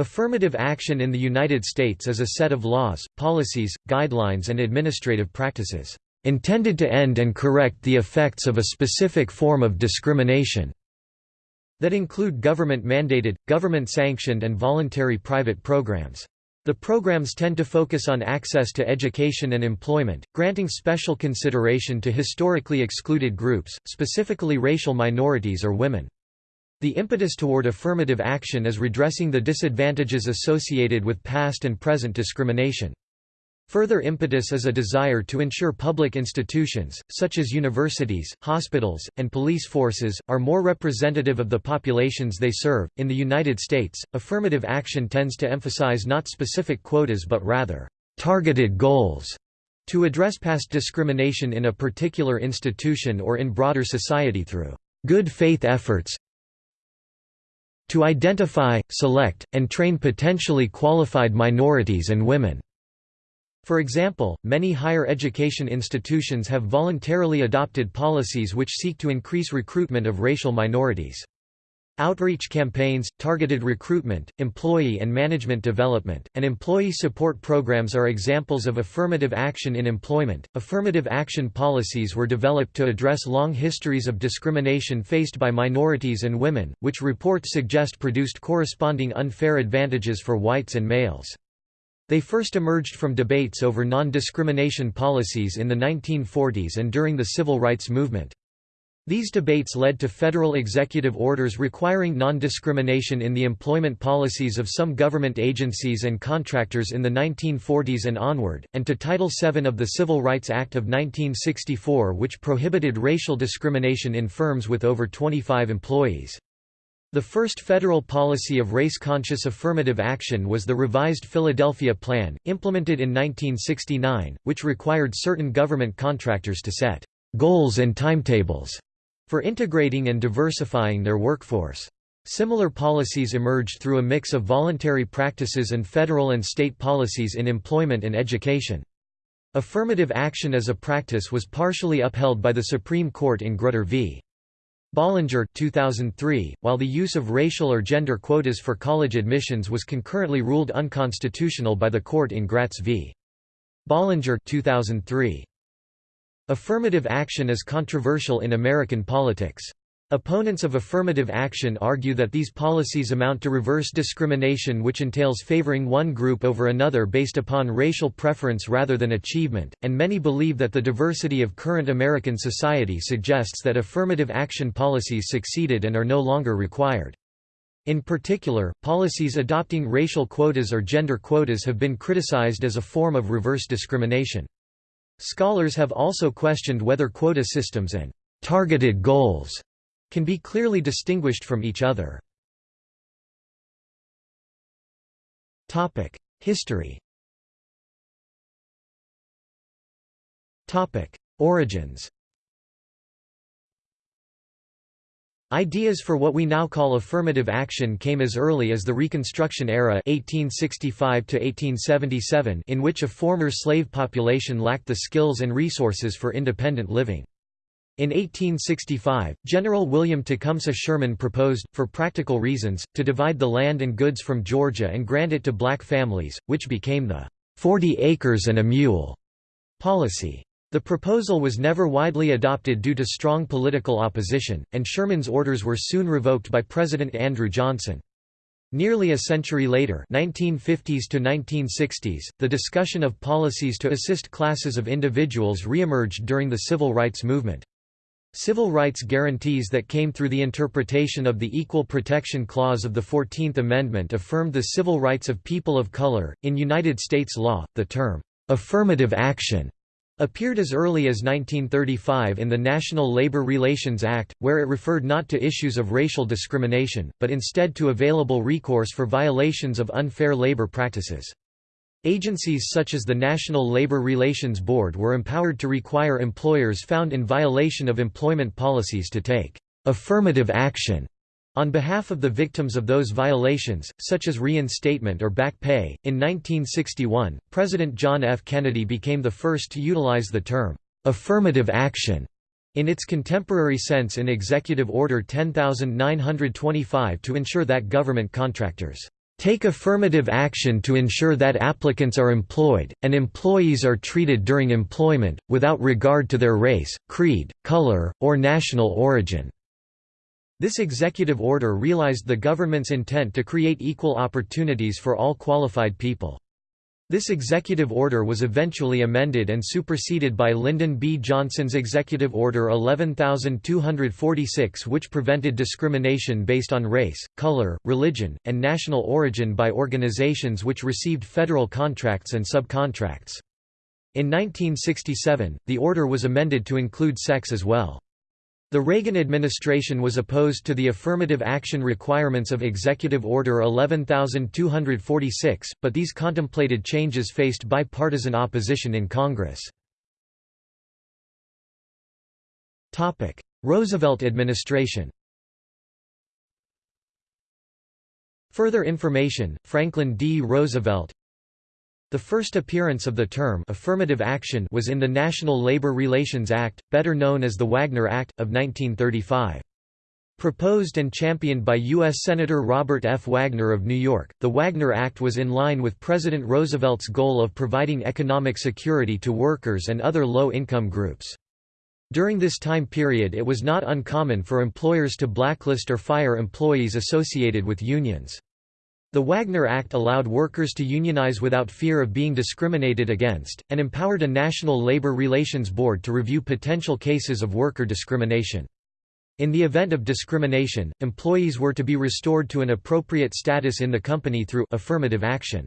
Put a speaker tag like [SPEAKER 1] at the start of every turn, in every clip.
[SPEAKER 1] Affirmative action in the United States is a set of laws, policies, guidelines and administrative practices, "...intended to end and correct the effects of a specific form of discrimination." that include government-mandated, government-sanctioned and voluntary private programs. The programs tend to focus on access to education and employment, granting special consideration to historically excluded groups, specifically racial minorities or women. The impetus toward affirmative action is redressing the disadvantages associated with past and present discrimination. Further impetus is a desire to ensure public institutions, such as universities, hospitals, and police forces, are more representative of the populations they serve. In the United States, affirmative action tends to emphasize not specific quotas but rather, targeted goals to address past discrimination in a particular institution or in broader society through good faith efforts to identify, select, and train potentially qualified minorities and women. For example, many higher education institutions have voluntarily adopted policies which seek to increase recruitment of racial minorities. Outreach campaigns, targeted recruitment, employee and management development, and employee support programs are examples of affirmative action in employment. Affirmative action policies were developed to address long histories of discrimination faced by minorities and women, which reports suggest produced corresponding unfair advantages for whites and males. They first emerged from debates over non-discrimination policies in the 1940s and during the civil rights movement. These debates led to federal executive orders requiring non-discrimination in the employment policies of some government agencies and contractors in the 1940s and onward, and to Title VII of the Civil Rights Act of 1964 which prohibited racial discrimination in firms with over 25 employees. The first federal policy of race-conscious affirmative action was the revised Philadelphia Plan, implemented in 1969, which required certain government contractors to set «goals and timetables» for integrating and diversifying their workforce. Similar policies emerged through a mix of voluntary practices and federal and state policies in employment and education. Affirmative action as a practice was partially upheld by the Supreme Court in Grutter v. Bollinger 2003, while the use of racial or gender quotas for college admissions was concurrently ruled unconstitutional by the court in Gratz v. Bollinger 2003. Affirmative action is controversial in American politics. Opponents of affirmative action argue that these policies amount to reverse discrimination which entails favoring one group over another based upon racial preference rather than achievement, and many believe that the diversity of current American society suggests that affirmative action policies succeeded and are no longer required. In particular, policies adopting racial quotas or gender quotas have been criticized as a form of reverse discrimination. Scholars have also questioned whether quota systems and targeted goals can be clearly distinguished from each other. History Origins Ideas for what we now call affirmative action came as early as the Reconstruction era 1865 1877, in which a former slave population lacked the skills and resources for independent living. In 1865, General William Tecumseh Sherman proposed, for practical reasons, to divide the land and goods from Georgia and grant it to black families, which became the 40 acres and a mule policy. The proposal was never widely adopted due to strong political opposition, and Sherman's orders were soon revoked by President Andrew Johnson. Nearly a century later 1950s to 1960s, the discussion of policies to assist classes of individuals re-emerged during the civil rights movement. Civil rights guarantees that came through the interpretation of the Equal Protection Clause of the Fourteenth Amendment affirmed the civil rights of people of color. In United States law, the term affirmative action appeared as early as 1935 in the National Labor Relations Act, where it referred not to issues of racial discrimination, but instead to available recourse for violations of unfair labor practices. Agencies such as the National Labor Relations Board were empowered to require employers found in violation of employment policies to take affirmative action on behalf of the victims of those violations, such as reinstatement or back pay. In 1961, President John F. Kennedy became the first to utilize the term affirmative action in its contemporary sense in Executive Order 10925 to ensure that government contractors take affirmative action to ensure that applicants are employed, and employees are treated during employment, without regard to their race, creed, color, or national origin." This executive order realized the government's intent to create equal opportunities for all qualified people. This executive order was eventually amended and superseded by Lyndon B. Johnson's Executive Order 11246 which prevented discrimination based on race, color, religion, and national origin by organizations which received federal contracts and subcontracts. In 1967, the order was amended to include sex as well. The Reagan administration was opposed to the affirmative action requirements of Executive Order 11246, but these contemplated changes faced bipartisan opposition in Congress. Roosevelt administration Further information, Franklin D. Roosevelt the first appearance of the term affirmative action was in the National Labor Relations Act, better known as the Wagner Act, of 1935. Proposed and championed by U.S. Senator Robert F. Wagner of New York, the Wagner Act was in line with President Roosevelt's goal of providing economic security to workers and other low-income groups. During this time period it was not uncommon for employers to blacklist or fire employees associated with unions. The Wagner Act allowed workers to unionize without fear of being discriminated against, and empowered a National Labor Relations Board to review potential cases of worker discrimination. In the event of discrimination, employees were to be restored to an appropriate status in the company through affirmative action.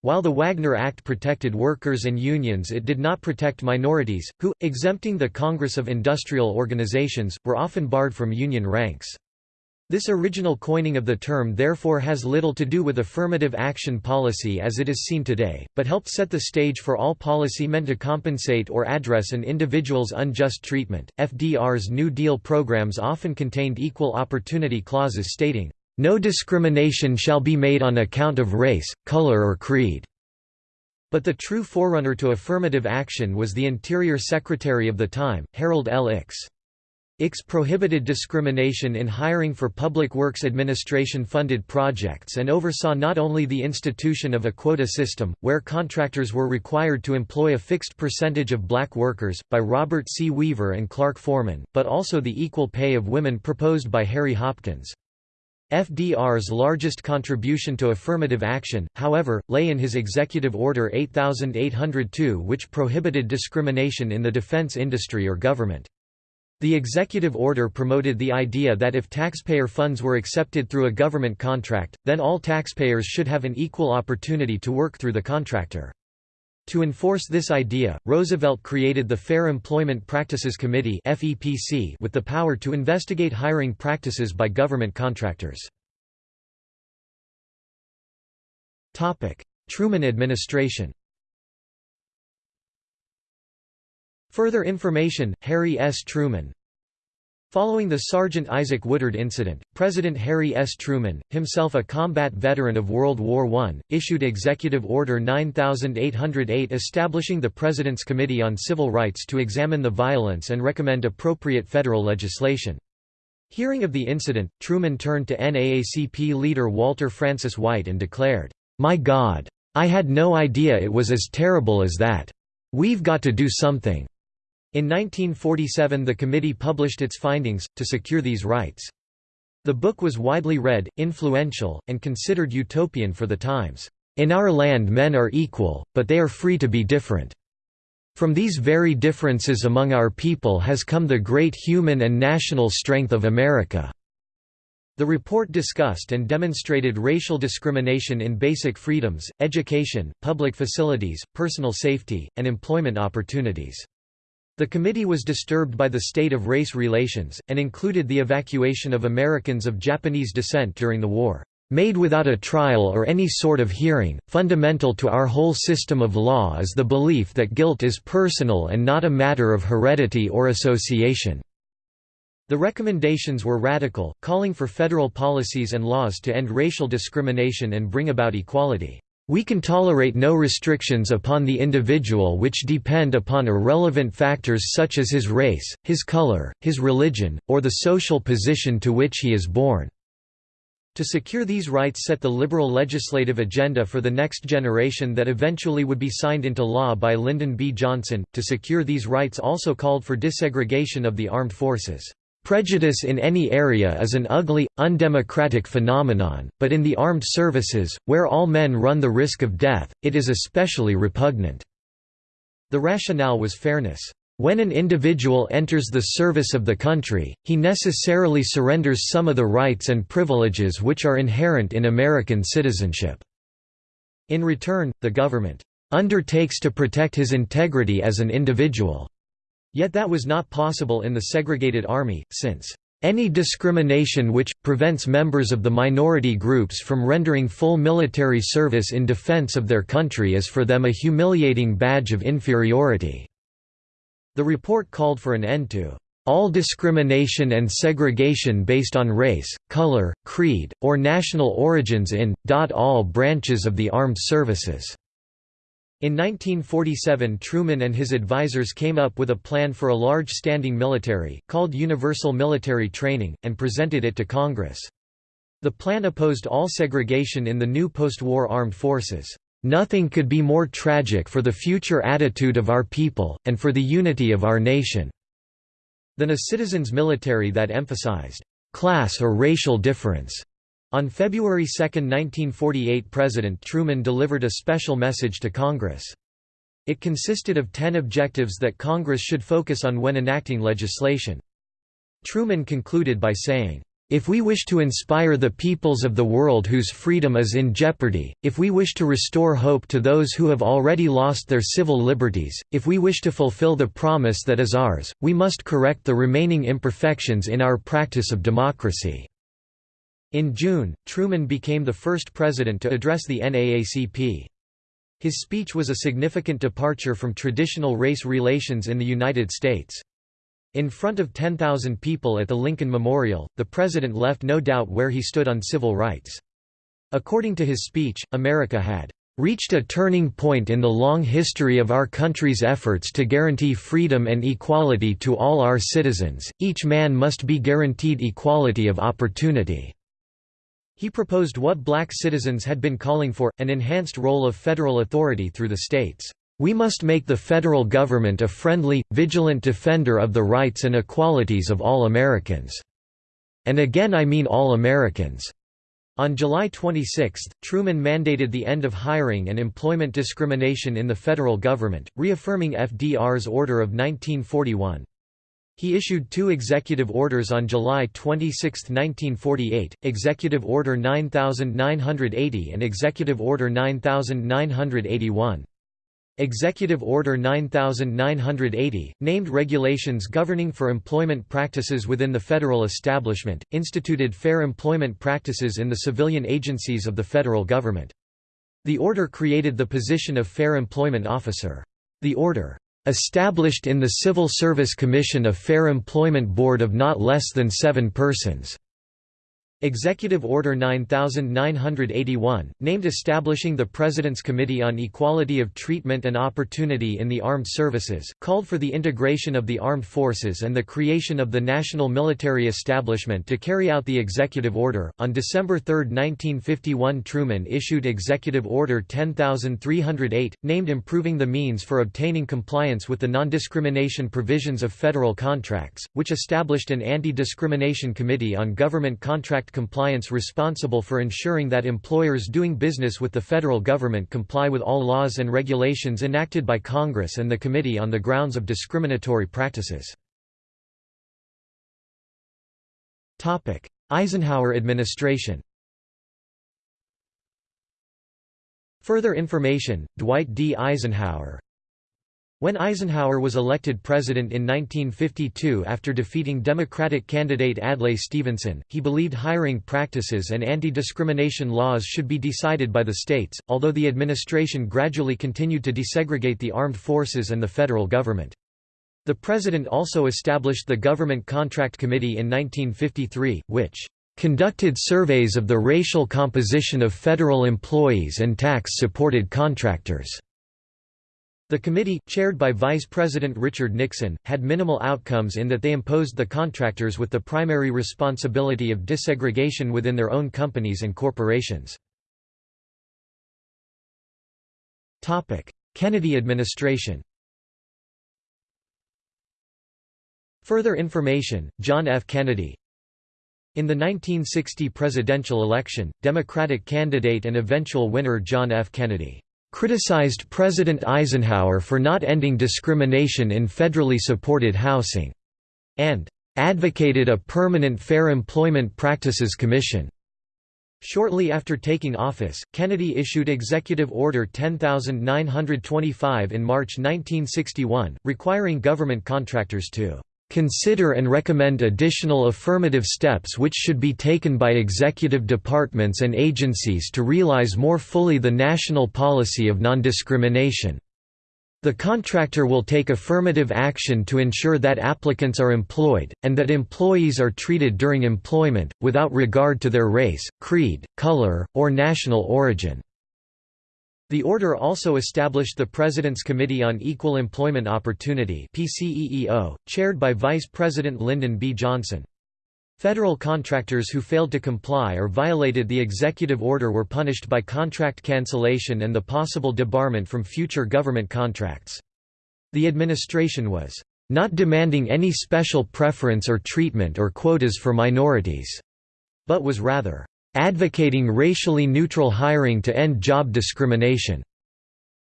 [SPEAKER 1] While the Wagner Act protected workers and unions it did not protect minorities, who, exempting the Congress of Industrial Organizations, were often barred from union ranks. This original coining of the term therefore has little to do with affirmative action policy as it is seen today, but helped set the stage for all policy meant to compensate or address an individual's unjust treatment. FDR's New Deal programs often contained equal opportunity clauses stating, No discrimination shall be made on account of race, color or creed. But the true forerunner to affirmative action was the Interior Secretary of the time, Harold L. Ickes. Ickes prohibited discrimination in hiring for Public Works Administration-funded projects and oversaw not only the institution of a quota system, where contractors were required to employ a fixed percentage of black workers, by Robert C. Weaver and Clark Foreman, but also the equal pay of women proposed by Harry Hopkins. FDR's largest contribution to affirmative action, however, lay in his Executive Order 8802 which prohibited discrimination in the defense industry or government. The executive order promoted the idea that if taxpayer funds were accepted through a government contract, then all taxpayers should have an equal opportunity to work through the contractor. To enforce this idea, Roosevelt created the Fair Employment Practices Committee with the power to investigate hiring practices by government contractors. Truman administration Further information, Harry S. Truman Following the Sergeant Isaac Woodard incident, President Harry S. Truman, himself a combat veteran of World War I, issued Executive Order 9808 establishing the President's Committee on Civil Rights to examine the violence and recommend appropriate federal legislation. Hearing of the incident, Truman turned to NAACP leader Walter Francis White and declared, "'My God! I had no idea it was as terrible as that. We've got to do something.' In 1947 the committee published its findings, to secure these rights. The book was widely read, influential, and considered utopian for the times. In our land men are equal, but they are free to be different. From these very differences among our people has come the great human and national strength of America." The report discussed and demonstrated racial discrimination in basic freedoms, education, public facilities, personal safety, and employment opportunities. The committee was disturbed by the state of race relations, and included the evacuation of Americans of Japanese descent during the war, "...made without a trial or any sort of hearing. Fundamental to our whole system of law is the belief that guilt is personal and not a matter of heredity or association." The recommendations were radical, calling for federal policies and laws to end racial discrimination and bring about equality. We can tolerate no restrictions upon the individual which depend upon irrelevant factors such as his race, his color, his religion, or the social position to which he is born." To secure these rights set the liberal legislative agenda for the next generation that eventually would be signed into law by Lyndon B. Johnson. To secure these rights also called for desegregation of the armed forces. Prejudice in any area is an ugly, undemocratic phenomenon, but in the armed services, where all men run the risk of death, it is especially repugnant. The rationale was fairness. When an individual enters the service of the country, he necessarily surrenders some of the rights and privileges which are inherent in American citizenship. In return, the government undertakes to protect his integrity as an individual. Yet that was not possible in the segregated army, since any discrimination which, prevents members of the minority groups from rendering full military service in defense of their country is for them a humiliating badge of inferiority. The report called for an end to all discrimination and segregation based on race, color, creed, or national origins in, all branches of the armed services." In 1947 Truman and his advisers came up with a plan for a large standing military, called Universal Military Training, and presented it to Congress. The plan opposed all segregation in the new post-war armed forces. Nothing could be more tragic for the future attitude of our people, and for the unity of our nation, than a citizens' military that emphasized class or racial difference. On February 2, 1948 President Truman delivered a special message to Congress. It consisted of ten objectives that Congress should focus on when enacting legislation. Truman concluded by saying, if we wish to inspire the peoples of the world whose freedom is in jeopardy, if we wish to restore hope to those who have already lost their civil liberties, if we wish to fulfill the promise that is ours, we must correct the remaining imperfections in our practice of democracy." In June, Truman became the first president to address the NAACP. His speech was a significant departure from traditional race relations in the United States. In front of 10,000 people at the Lincoln Memorial, the president left no doubt where he stood on civil rights. According to his speech, America had reached a turning point in the long history of our country's efforts to guarantee freedom and equality to all our citizens, each man must be guaranteed equality of opportunity." He proposed what black citizens had been calling for, an enhanced role of federal authority through the states. We must make the federal government a friendly, vigilant defender of the rights and equalities of all Americans. And again I mean all Americans. On July 26, Truman mandated the end of hiring and employment discrimination in the federal government, reaffirming FDR's order of 1941. He issued two executive orders on July 26, 1948, Executive Order 9980 and Executive Order 9981. Executive Order 9980, named Regulations Governing for Employment Practices within the Federal Establishment, instituted fair employment practices in the civilian agencies of the federal government. The order created the position of Fair Employment Officer. The order, "...established in the Civil Service Commission a Fair Employment Board of not less than seven persons." Executive Order 9981, named establishing the President's Committee on Equality of Treatment and Opportunity in the Armed Services, called for the integration of the armed forces and the creation of the National Military Establishment to carry out the executive order. On December 3, 1951, Truman issued Executive Order 10308, named Improving the Means for Obtaining Compliance with the Non-Discrimination Provisions of Federal Contracts, which established an Anti-Discrimination Committee on Government Contract compliance responsible for ensuring that employers doing business with the federal government comply with all laws and regulations enacted by Congress and the Committee on the grounds of discriminatory practices. Eisenhower administration Further information, Dwight D. Eisenhower when Eisenhower was elected president in 1952 after defeating Democratic candidate Adlai Stevenson, he believed hiring practices and anti-discrimination laws should be decided by the states, although the administration gradually continued to desegregate the armed forces and the federal government. The president also established the Government Contract Committee in 1953, which conducted surveys of the racial composition of federal employees and tax-supported contractors. The committee, chaired by Vice President Richard Nixon, had minimal outcomes in that they imposed the contractors with the primary responsibility of desegregation within their own companies and corporations. Kennedy administration Further information, John F. Kennedy In the 1960 presidential election, Democratic candidate and eventual winner John F. Kennedy criticized President Eisenhower for not ending discrimination in federally supported housing, and advocated a permanent Fair Employment Practices Commission. Shortly after taking office, Kennedy issued Executive Order 10925 in March 1961, requiring government contractors to consider and recommend additional affirmative steps which should be taken by executive departments and agencies to realize more fully the national policy of non-discrimination. The contractor will take affirmative action to ensure that applicants are employed, and that employees are treated during employment, without regard to their race, creed, color, or national origin. The order also established the President's Committee on Equal Employment Opportunity PCEEO, chaired by Vice President Lyndon B. Johnson. Federal contractors who failed to comply or violated the executive order were punished by contract cancellation and the possible debarment from future government contracts. The administration was not demanding any special preference or treatment or quotas for minorities, but was rather advocating racially neutral hiring to end job discrimination.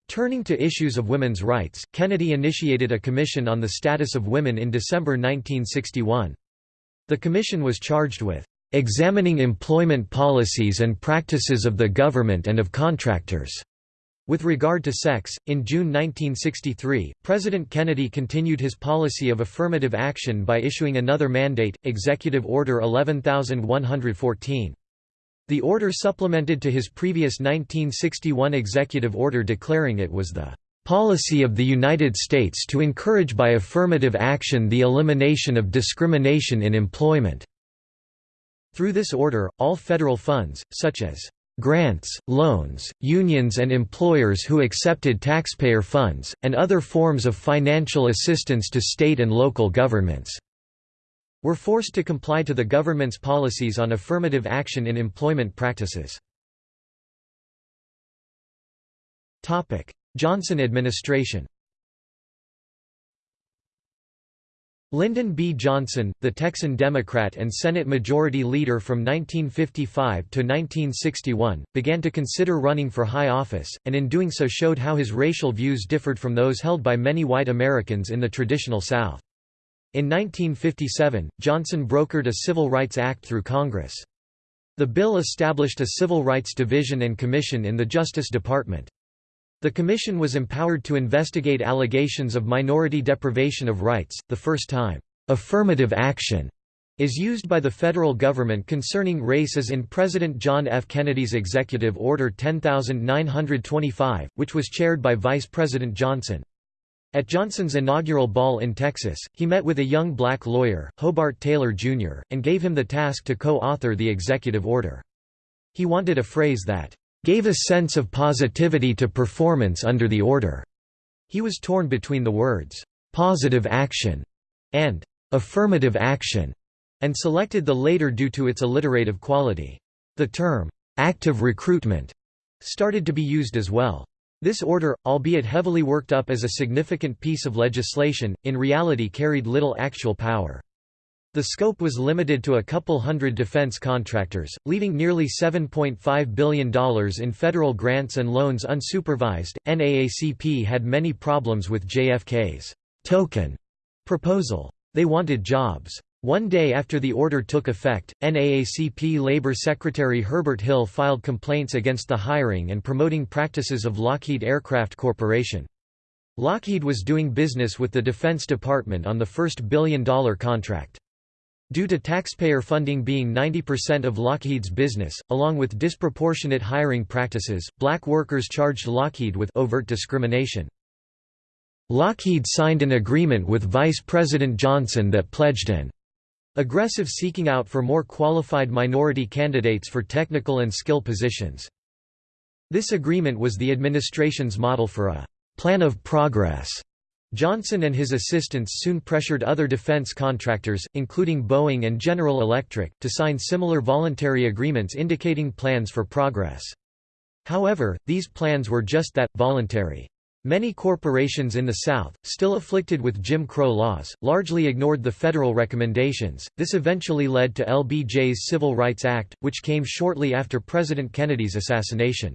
[SPEAKER 1] Turning to issues of women's rights, Kennedy initiated a commission on the status of women in December 1961. The commission was charged with examining employment policies and practices of the government and of contractors. With regard to sex, in June 1963, President Kennedy continued his policy of affirmative action by issuing another mandate, Executive Order 11114. The order supplemented to his previous 1961 executive order declaring it was the policy of the United States to encourage by affirmative action the elimination of discrimination in employment." Through this order, all federal funds, such as grants, loans, unions and employers who accepted taxpayer funds, and other forms of financial assistance to state and local governments were forced to comply to the government's policies on affirmative action in employment practices. Johnson administration Lyndon B. Johnson, the Texan Democrat and Senate Majority Leader from 1955 to 1961, began to consider running for high office, and in doing so showed how his racial views differed from those held by many white Americans in the traditional South. In 1957, Johnson brokered a Civil Rights Act through Congress. The bill established a Civil Rights Division and Commission in the Justice Department. The commission was empowered to investigate allegations of minority deprivation of rights, the first time, "'affirmative action' is used by the federal government concerning race as in President John F. Kennedy's Executive Order 10925, which was chaired by Vice President Johnson. At Johnson's inaugural ball in Texas, he met with a young black lawyer, Hobart Taylor, Jr., and gave him the task to co-author the executive order. He wanted a phrase that, "...gave a sense of positivity to performance under the order." He was torn between the words, "...positive action," and "...affirmative action," and selected the later due to its alliterative quality. The term, "...active recruitment," started to be used as well. This order, albeit heavily worked up as a significant piece of legislation, in reality carried little actual power. The scope was limited to a couple hundred defense contractors, leaving nearly $7.5 billion in federal grants and loans unsupervised. NAACP had many problems with JFK's token proposal. They wanted jobs. One day after the order took effect, NAACP Labor Secretary Herbert Hill filed complaints against the hiring and promoting practices of Lockheed Aircraft Corporation. Lockheed was doing business with the Defense Department on the first billion-dollar contract. Due to taxpayer funding being 90% of Lockheed's business, along with disproportionate hiring practices, black workers charged Lockheed with overt discrimination. Lockheed signed an agreement with Vice President Johnson that pledged an Aggressive seeking out for more qualified minority candidates for technical and skill positions. This agreement was the administration's model for a plan of progress. Johnson and his assistants soon pressured other defense contractors, including Boeing and General Electric, to sign similar voluntary agreements indicating plans for progress. However, these plans were just that, voluntary. Many corporations in the South, still afflicted with Jim Crow laws, largely ignored the federal recommendations. This eventually led to LBJ's Civil Rights Act, which came shortly after President Kennedy's assassination.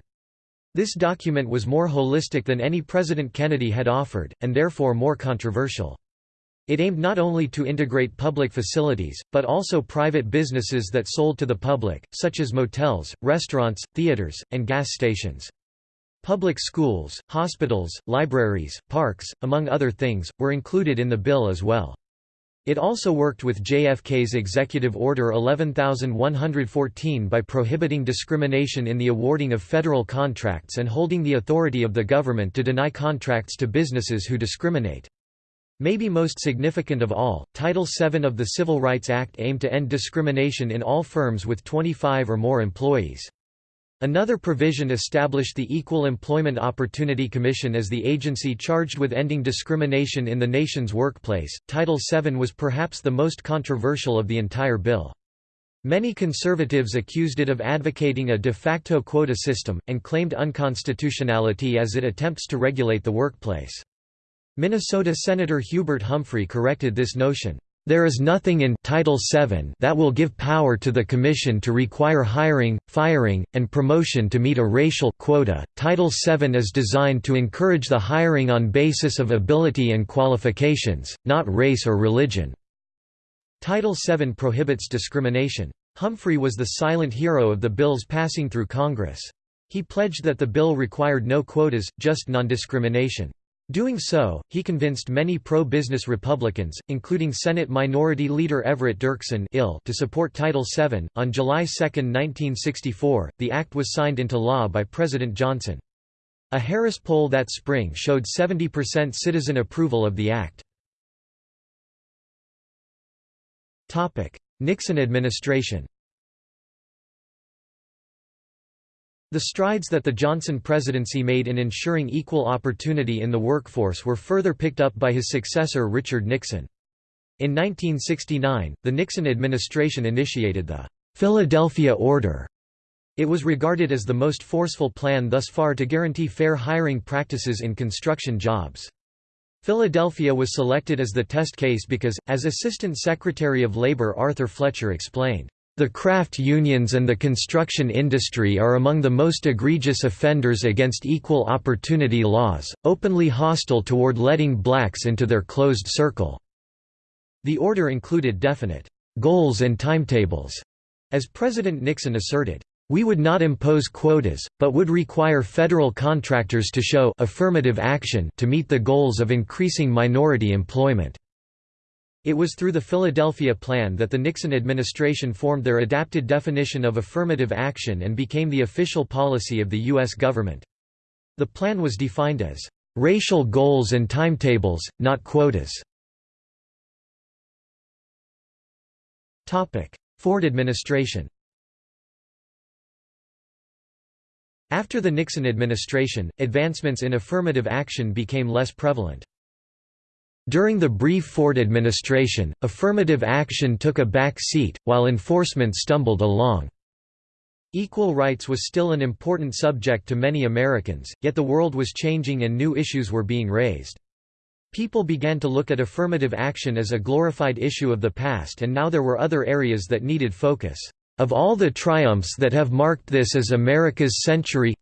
[SPEAKER 1] This document was more holistic than any President Kennedy had offered, and therefore more controversial. It aimed not only to integrate public facilities, but also private businesses that sold to the public, such as motels, restaurants, theaters, and gas stations. Public schools, hospitals, libraries, parks, among other things, were included in the bill as well. It also worked with JFK's Executive Order 11114 by prohibiting discrimination in the awarding of federal contracts and holding the authority of the government to deny contracts to businesses who discriminate. Maybe most significant of all, Title VII of the Civil Rights Act aimed to end discrimination in all firms with 25 or more employees. Another provision established the Equal Employment Opportunity Commission as the agency charged with ending discrimination in the nation's workplace. Title VII was perhaps the most controversial of the entire bill. Many conservatives accused it of advocating a de facto quota system, and claimed unconstitutionality as it attempts to regulate the workplace. Minnesota Senator Hubert Humphrey corrected this notion. There is nothing in Title VII that will give power to the Commission to require hiring, firing, and promotion to meet a racial quota. Title VII is designed to encourage the hiring on basis of ability and qualifications, not race or religion. Title VII prohibits discrimination. Humphrey was the silent hero of the bill's passing through Congress. He pledged that the bill required no quotas, just non-discrimination. Doing so, he convinced many pro-business Republicans, including Senate Minority Leader Everett Dirksen to support Title VII. On July 2, 1964, the act was signed into law by President Johnson. A Harris poll that spring showed 70% citizen approval of the act. Nixon administration The strides that the Johnson presidency made in ensuring equal opportunity in the workforce were further picked up by his successor Richard Nixon. In 1969, the Nixon administration initiated the Philadelphia Order. It was regarded as the most forceful plan thus far to guarantee fair hiring practices in construction jobs. Philadelphia was selected as the test case because, as Assistant Secretary of Labor Arthur Fletcher explained, the craft unions and the construction industry are among the most egregious offenders against equal opportunity laws, openly hostile toward letting blacks into their closed circle." The order included definite «goals and timetables», as President Nixon asserted. We would not impose quotas, but would require federal contractors to show affirmative action to meet the goals of increasing minority employment. It was through the Philadelphia Plan that the Nixon administration formed their adapted definition of affirmative action and became the official policy of the U.S. government. The plan was defined as, "...racial goals and timetables, not quotas." Ford administration After the Nixon administration, advancements in affirmative action became less prevalent. During the brief Ford administration, affirmative action took a back seat, while enforcement stumbled along. Equal rights was still an important subject to many Americans, yet the world was changing and new issues were being raised. People began to look at affirmative action as a glorified issue of the past and now there were other areas that needed focus. Of all the triumphs that have marked this as America's century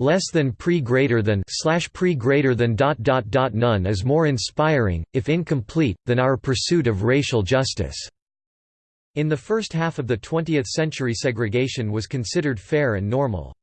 [SPEAKER 1] less than pre greater than slash pre greater than dot dot dot none is more inspiring, if incomplete, than our pursuit of racial justice. In the first half of the 20th century segregation was considered fair and normal.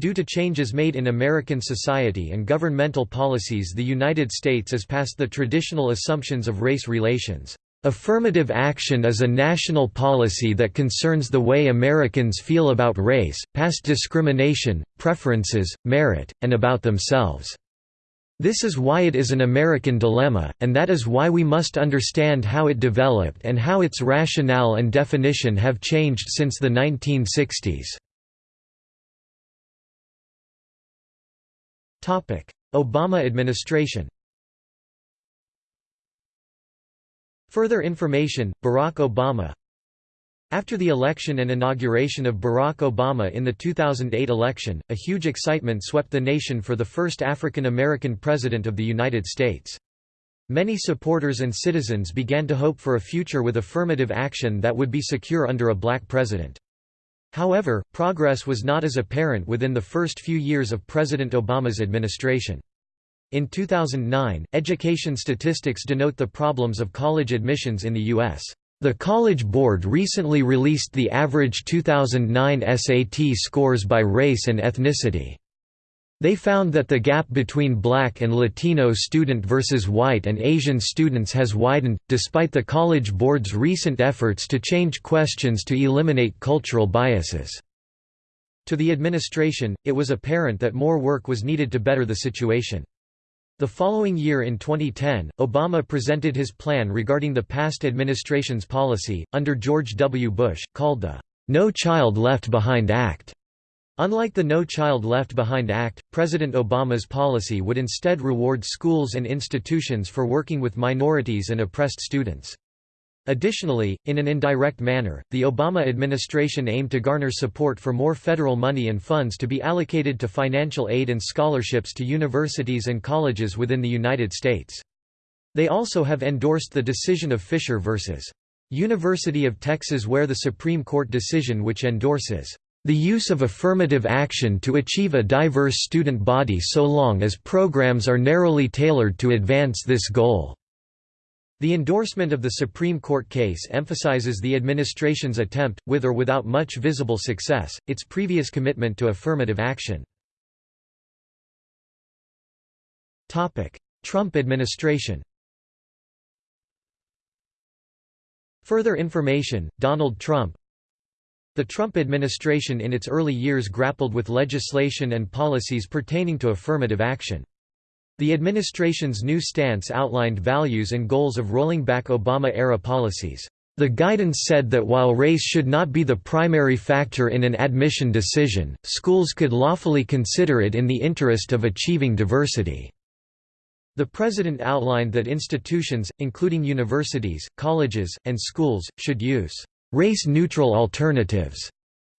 [SPEAKER 1] Due to changes made in American society and governmental policies the United States has passed the traditional assumptions of race relations. Affirmative action is a national policy that concerns the way Americans feel about race, past discrimination, preferences, merit, and about themselves. This is why it is an American dilemma, and that is why we must understand how it developed and how its rationale and definition have changed since the 1960s. Obama administration Further information, Barack Obama After the election and inauguration of Barack Obama in the 2008 election, a huge excitement swept the nation for the first African American President of the United States. Many supporters and citizens began to hope for a future with affirmative action that would be secure under a black president. However, progress was not as apparent within the first few years of President Obama's administration. In 2009, education statistics denote the problems of college admissions in the U.S. The College Board recently released the average 2009 SAT scores by race and ethnicity. They found that the gap between black and Latino student versus white and Asian students has widened, despite the College Board's recent efforts to change questions to eliminate cultural biases. To the administration, it was apparent that more work was needed to better the situation. The following year in 2010, Obama presented his plan regarding the past administration's policy, under George W. Bush, called the No Child Left Behind Act. Unlike the No Child Left Behind Act, President Obama's policy would instead reward schools and institutions for working with minorities and oppressed students. Additionally, in an indirect manner, the Obama administration aimed to garner support for more federal money and funds to be allocated to financial aid and scholarships to universities and colleges within the United States. They also have endorsed the decision of Fisher v. University of Texas where the Supreme Court decision which endorses the use of affirmative action to achieve a diverse student body so long as programs are narrowly tailored to advance this goal the endorsement of the Supreme Court case emphasizes the administration's attempt, with or without much visible success, its previous commitment to affirmative action. Trump administration Further information, Donald Trump The Trump administration in its early years grappled with legislation and policies pertaining to affirmative action. The administration's new stance outlined values and goals of rolling back Obama-era policies. The guidance said that while race should not be the primary factor in an admission decision, schools could lawfully consider it in the interest of achieving diversity. The president outlined that institutions, including universities, colleges, and schools, should use race-neutral alternatives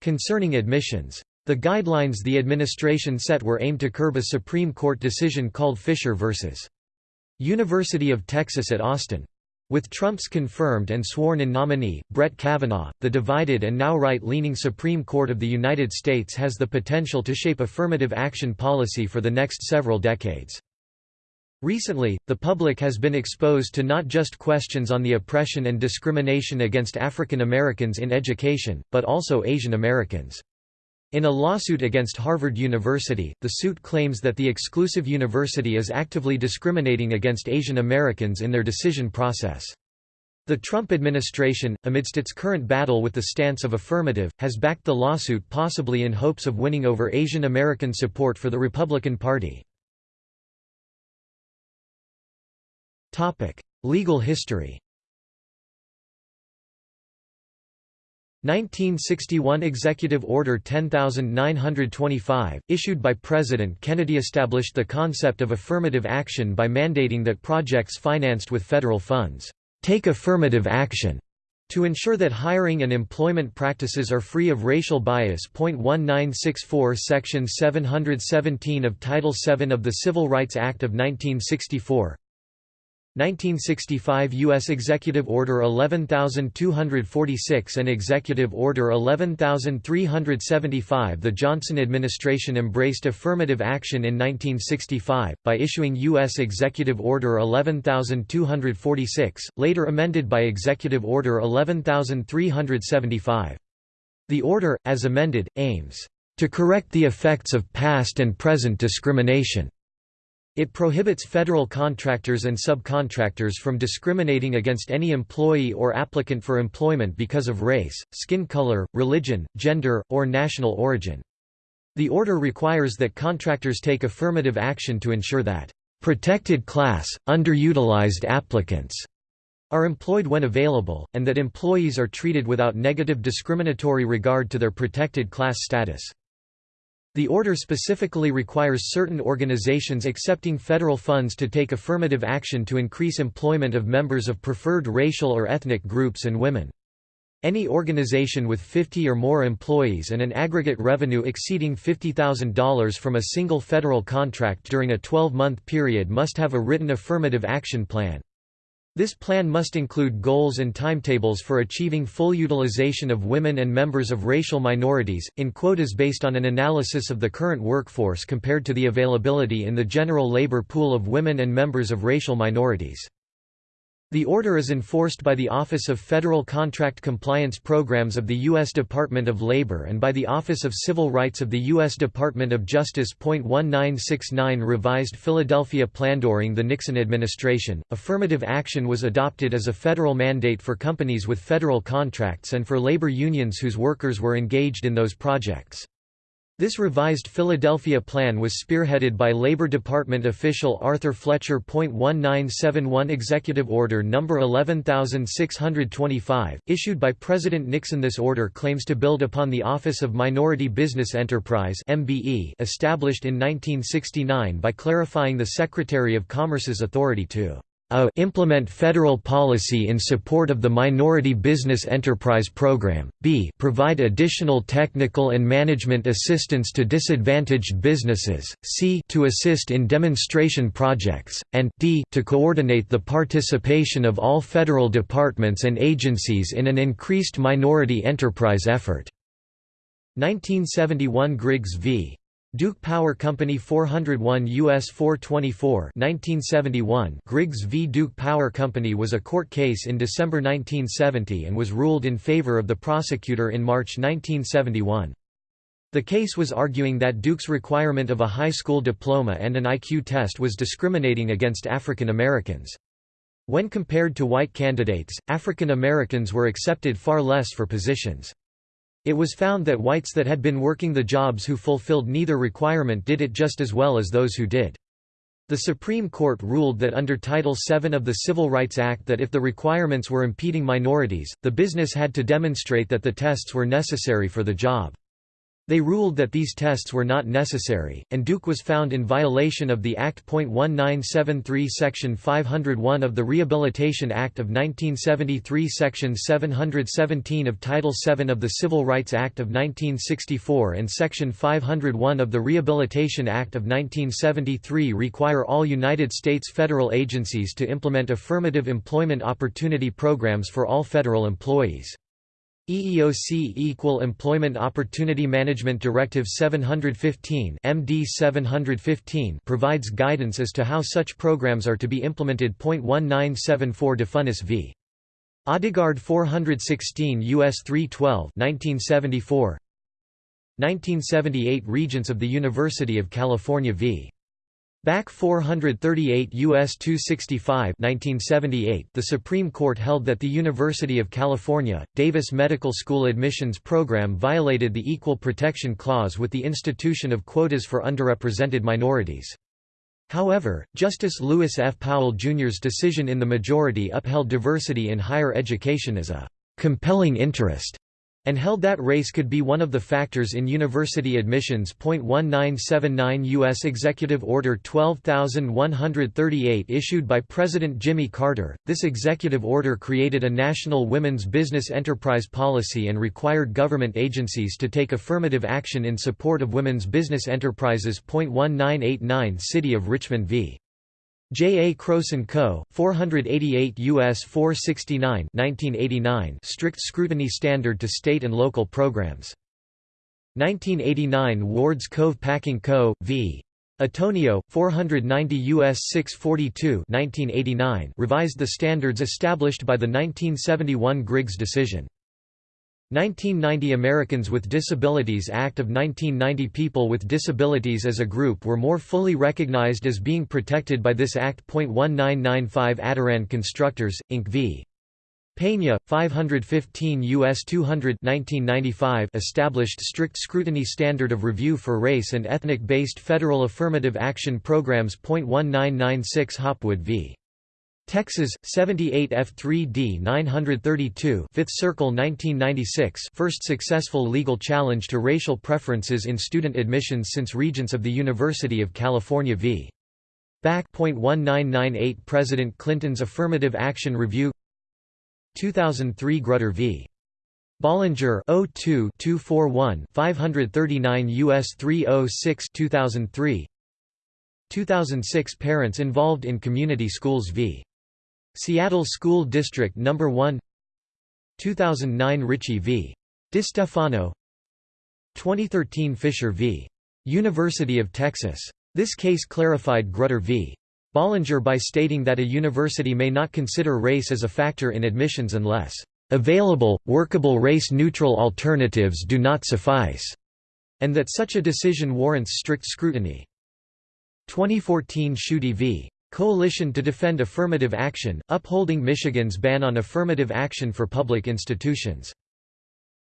[SPEAKER 1] concerning admissions. The guidelines the administration set were aimed to curb a Supreme Court decision called Fisher v. University of Texas at Austin. With Trump's confirmed and sworn-in nominee, Brett Kavanaugh, the divided and now right-leaning Supreme Court of the United States has the potential to shape affirmative action policy for the next several decades. Recently, the public has been exposed to not just questions on the oppression and discrimination against African Americans in education, but also Asian Americans. In a lawsuit against Harvard University, the suit claims that the exclusive university is actively discriminating against Asian Americans in their decision process. The Trump administration, amidst its current battle with the stance of affirmative, has backed the lawsuit possibly in hopes of winning over Asian American support for the Republican Party. Legal history 1961 Executive Order 10925, issued by President Kennedy established the concept of affirmative action by mandating that projects financed with federal funds, "...take affirmative action." To ensure that hiring and employment practices are free of racial bias. 1964 Section 717 of Title VII of the Civil Rights Act of 1964 1965 U.S. Executive Order 11246 and Executive Order 11375 The Johnson administration embraced affirmative action in 1965, by issuing U.S. Executive Order 11246, later amended by Executive Order 11375. The order, as amended, aims to correct the effects of past and present discrimination it prohibits federal contractors and subcontractors from discriminating against any employee or applicant for employment because of race, skin color, religion, gender, or national origin. The order requires that contractors take affirmative action to ensure that protected class, underutilized applicants are employed when available, and that employees are treated without negative discriminatory regard to their protected class status. The order specifically requires certain organizations accepting federal funds to take affirmative action to increase employment of members of preferred racial or ethnic groups and women. Any organization with 50 or more employees and an aggregate revenue exceeding $50,000 from a single federal contract during a 12-month period must have a written affirmative action plan. This plan must include goals and timetables for achieving full utilization of women and members of racial minorities, in quotas based on an analysis of the current workforce compared to the availability in the general labor pool of women and members of racial minorities. The order is enforced by the Office of Federal Contract Compliance Programs of the U.S. Department of Labor and by the Office of Civil Rights of the U.S. Department of Justice. 1969 Revised Philadelphia Plan during the Nixon administration. Affirmative action was adopted as a federal mandate for companies with federal contracts and for labor unions whose workers were engaged in those projects. This revised Philadelphia Plan was spearheaded by Labor Department official Arthur Fletcher. 1971 Executive Order No. 11625, issued by President Nixon. This order claims to build upon the Office of Minority Business Enterprise established in 1969 by clarifying the Secretary of Commerce's authority to a implement federal policy in support of the Minority Business Enterprise Program, b provide additional technical and management assistance to disadvantaged businesses, c to assist in demonstration projects, and d to coordinate the participation of all federal departments and agencies in an increased minority enterprise effort. 1971 Griggs v. Duke Power Company 401 U.S. 424 1971 Griggs v. Duke Power Company was a court case in December 1970 and was ruled in favor of the prosecutor in March 1971. The case was arguing that Duke's requirement of a high school diploma and an IQ test was discriminating against African Americans. When compared to white candidates, African Americans were accepted far less for positions. It was found that whites that had been working the jobs who fulfilled neither requirement did it just as well as those who did. The Supreme Court ruled that under Title VII of the Civil Rights Act that if the requirements were impeding minorities, the business had to demonstrate that the tests were necessary for the job. They ruled that these tests were not necessary, and Duke was found in violation of the Act. 1973 Section 501 of the Rehabilitation Act of 1973 Section 717 of Title VII of the Civil Rights Act of 1964 and Section 501 of the Rehabilitation Act of 1973 require all United States federal agencies to implement affirmative employment opportunity programs for all federal employees. EEOC Equal Employment Opportunity Management Directive 715 MD 715 provides guidance as to how such programs are to be implemented. 1974 Defunis v. Odegaard 416 U.S. 312 1974 1978 Regents of the University of California v. Bakke 438 U.S. 265 1978, the Supreme Court held that the University of California, Davis Medical School admissions program violated the Equal Protection Clause with the institution of quotas for underrepresented minorities. However, Justice Lewis F. Powell Jr.'s decision in the majority upheld diversity in higher education as a «compelling interest» and held that race could be one of the factors in university admissions. 1979 U.S. Executive Order 12138 issued by President Jimmy Carter. This executive order created a national women's business enterprise policy and required government agencies to take affirmative action in support of women's business enterprises. 1989 City of Richmond v. J. A. Croson & Co., 488 U.S. 469 1989 strict scrutiny standard to state and local programs. 1989 Wards Cove Packing Co., v. Antonio, 490 U.S. 642 1989 revised the standards established by the 1971 Griggs decision. 1990 Americans with Disabilities Act of 1990 People with disabilities as a group were more fully recognized as being protected by this Act. 1995 Adarand Constructors, Inc. v. Pena, 515 U.S. 200 1995 established strict scrutiny standard of review for race and ethnic-based federal affirmative action programs. 1996 Hopwood v. Texas 78 F3D 932 5th Circle 1996 first successful legal challenge to racial preferences in student admissions since Regents of the University of California v. Bakke. 1998 President Clinton's Affirmative Action Review 2003 Grutter v. Bollinger 02 241 539 US 306 2003 2006 Parents involved in community schools v. Seattle School District No. 1 2009 Ricci v. DeStefano 2013 Fisher v. University of Texas. This case clarified Grutter v. Bollinger by stating that a university may not consider race as a factor in admissions unless available, workable race-neutral alternatives do not suffice, and that such a decision warrants strict scrutiny. 2014 Schuette v. Coalition to Defend Affirmative Action, upholding Michigan's ban on affirmative action for public institutions.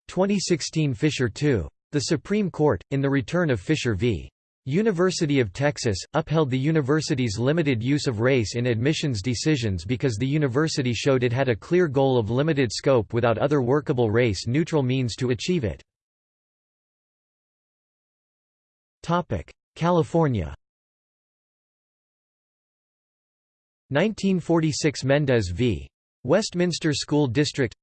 [SPEAKER 1] 2016 Fisher II. The Supreme Court, in the return of Fisher v. University of Texas, upheld the university's limited use of race in admissions decisions because the university showed it had a clear goal of limited scope without other workable race-neutral means to achieve it. California 1946 Mendez v. Westminster School District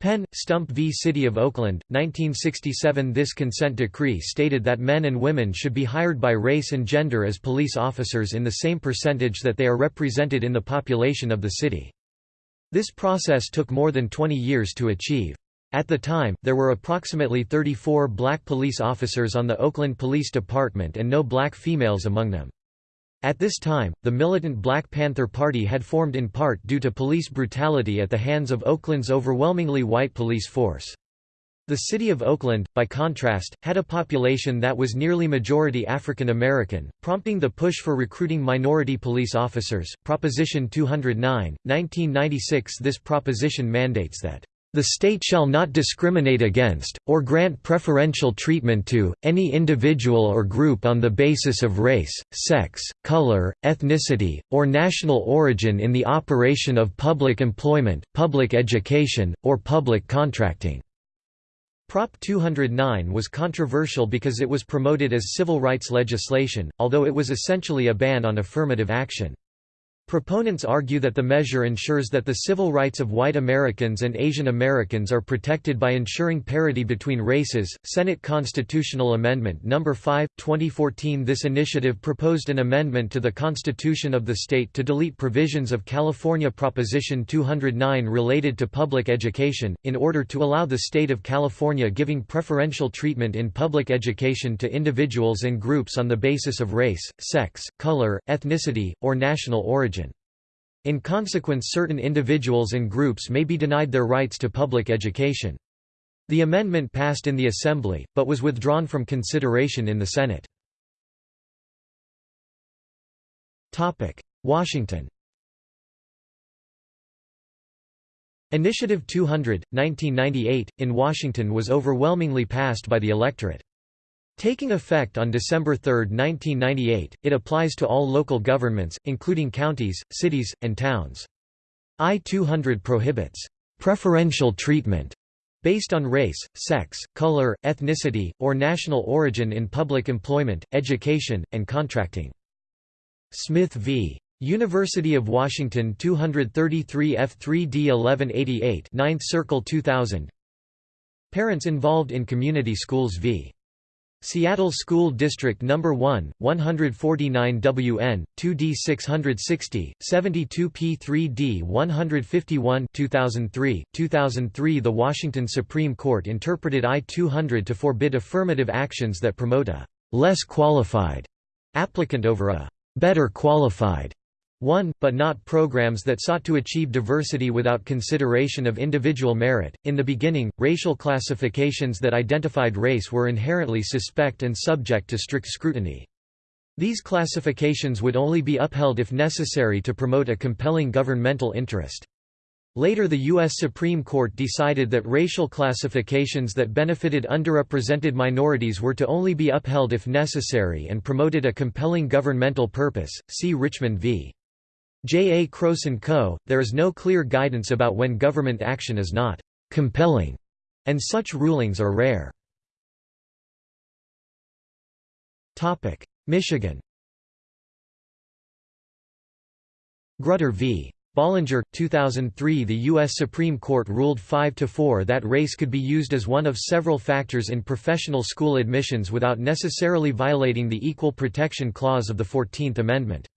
[SPEAKER 1] Penn, Stump v. City of Oakland, 1967 This consent decree stated that men and women should be hired by race and gender as police officers in the same percentage that they are represented in the population of the city. This process took more than 20 years to achieve. At the time, there were approximately 34 black police officers on the Oakland Police Department and no black females among them. At this time, the militant Black Panther Party had formed in part due to police brutality at the hands of Oakland's overwhelmingly white police force. The city of Oakland, by contrast, had a population that was nearly majority African American, prompting the push for recruiting minority police officers. Proposition 209, 1996 This proposition mandates that the state shall not discriminate against, or grant preferential treatment to, any individual or group on the basis of race, sex, color, ethnicity, or national origin in the operation of public employment, public education, or public contracting." Prop 209 was controversial because it was promoted as civil rights legislation, although it was essentially a ban on affirmative action. Proponents argue that the measure ensures that the civil rights of white Americans and Asian Americans are protected by ensuring parity between races. Senate Constitutional Amendment No. 5, 2014 This initiative proposed an amendment to the Constitution of the state to delete provisions of California Proposition 209 related to public education, in order to allow the state of California giving preferential treatment in public education to individuals and groups on the basis of race, sex, color, ethnicity, or national origin. In consequence certain individuals and groups may be denied their rights to public education. The amendment passed in the Assembly, but was withdrawn from consideration in the Senate. Washington Initiative 200, 1998, in Washington was overwhelmingly passed by the electorate. Taking effect on December 3, 1998, it applies to all local governments, including counties, cities, and towns. I-200 prohibits preferential treatment based on race, sex, color, ethnicity, or national origin in public employment, education, and contracting. Smith v. University of Washington 233 F3D 1188 9th Circle 2000 Parents involved in community schools v. Seattle School District No. 1, 149 WN, 2D 660, 72 P3D 151 2003, 2003 The Washington Supreme Court interpreted I-200 to forbid affirmative actions that promote a «less qualified» applicant over a «better qualified» one, but not programs that sought to achieve diversity without consideration of individual merit. In the beginning, racial classifications that identified race were inherently suspect and subject to strict scrutiny. These classifications would only be upheld if necessary to promote a compelling governmental interest. Later the U.S. Supreme Court decided that racial classifications that benefited underrepresented minorities were to only be upheld if necessary and promoted a compelling governmental purpose. See Richmond v. J. A. Croson Co., there is no clear guidance about when government action is not «compelling», and such rulings are rare. Michigan Grutter v. Bollinger, 2003 The U.S. Supreme Court ruled 5–4 that race could be used as one of several factors in professional school admissions without necessarily violating the Equal Protection Clause of the Fourteenth Amendment.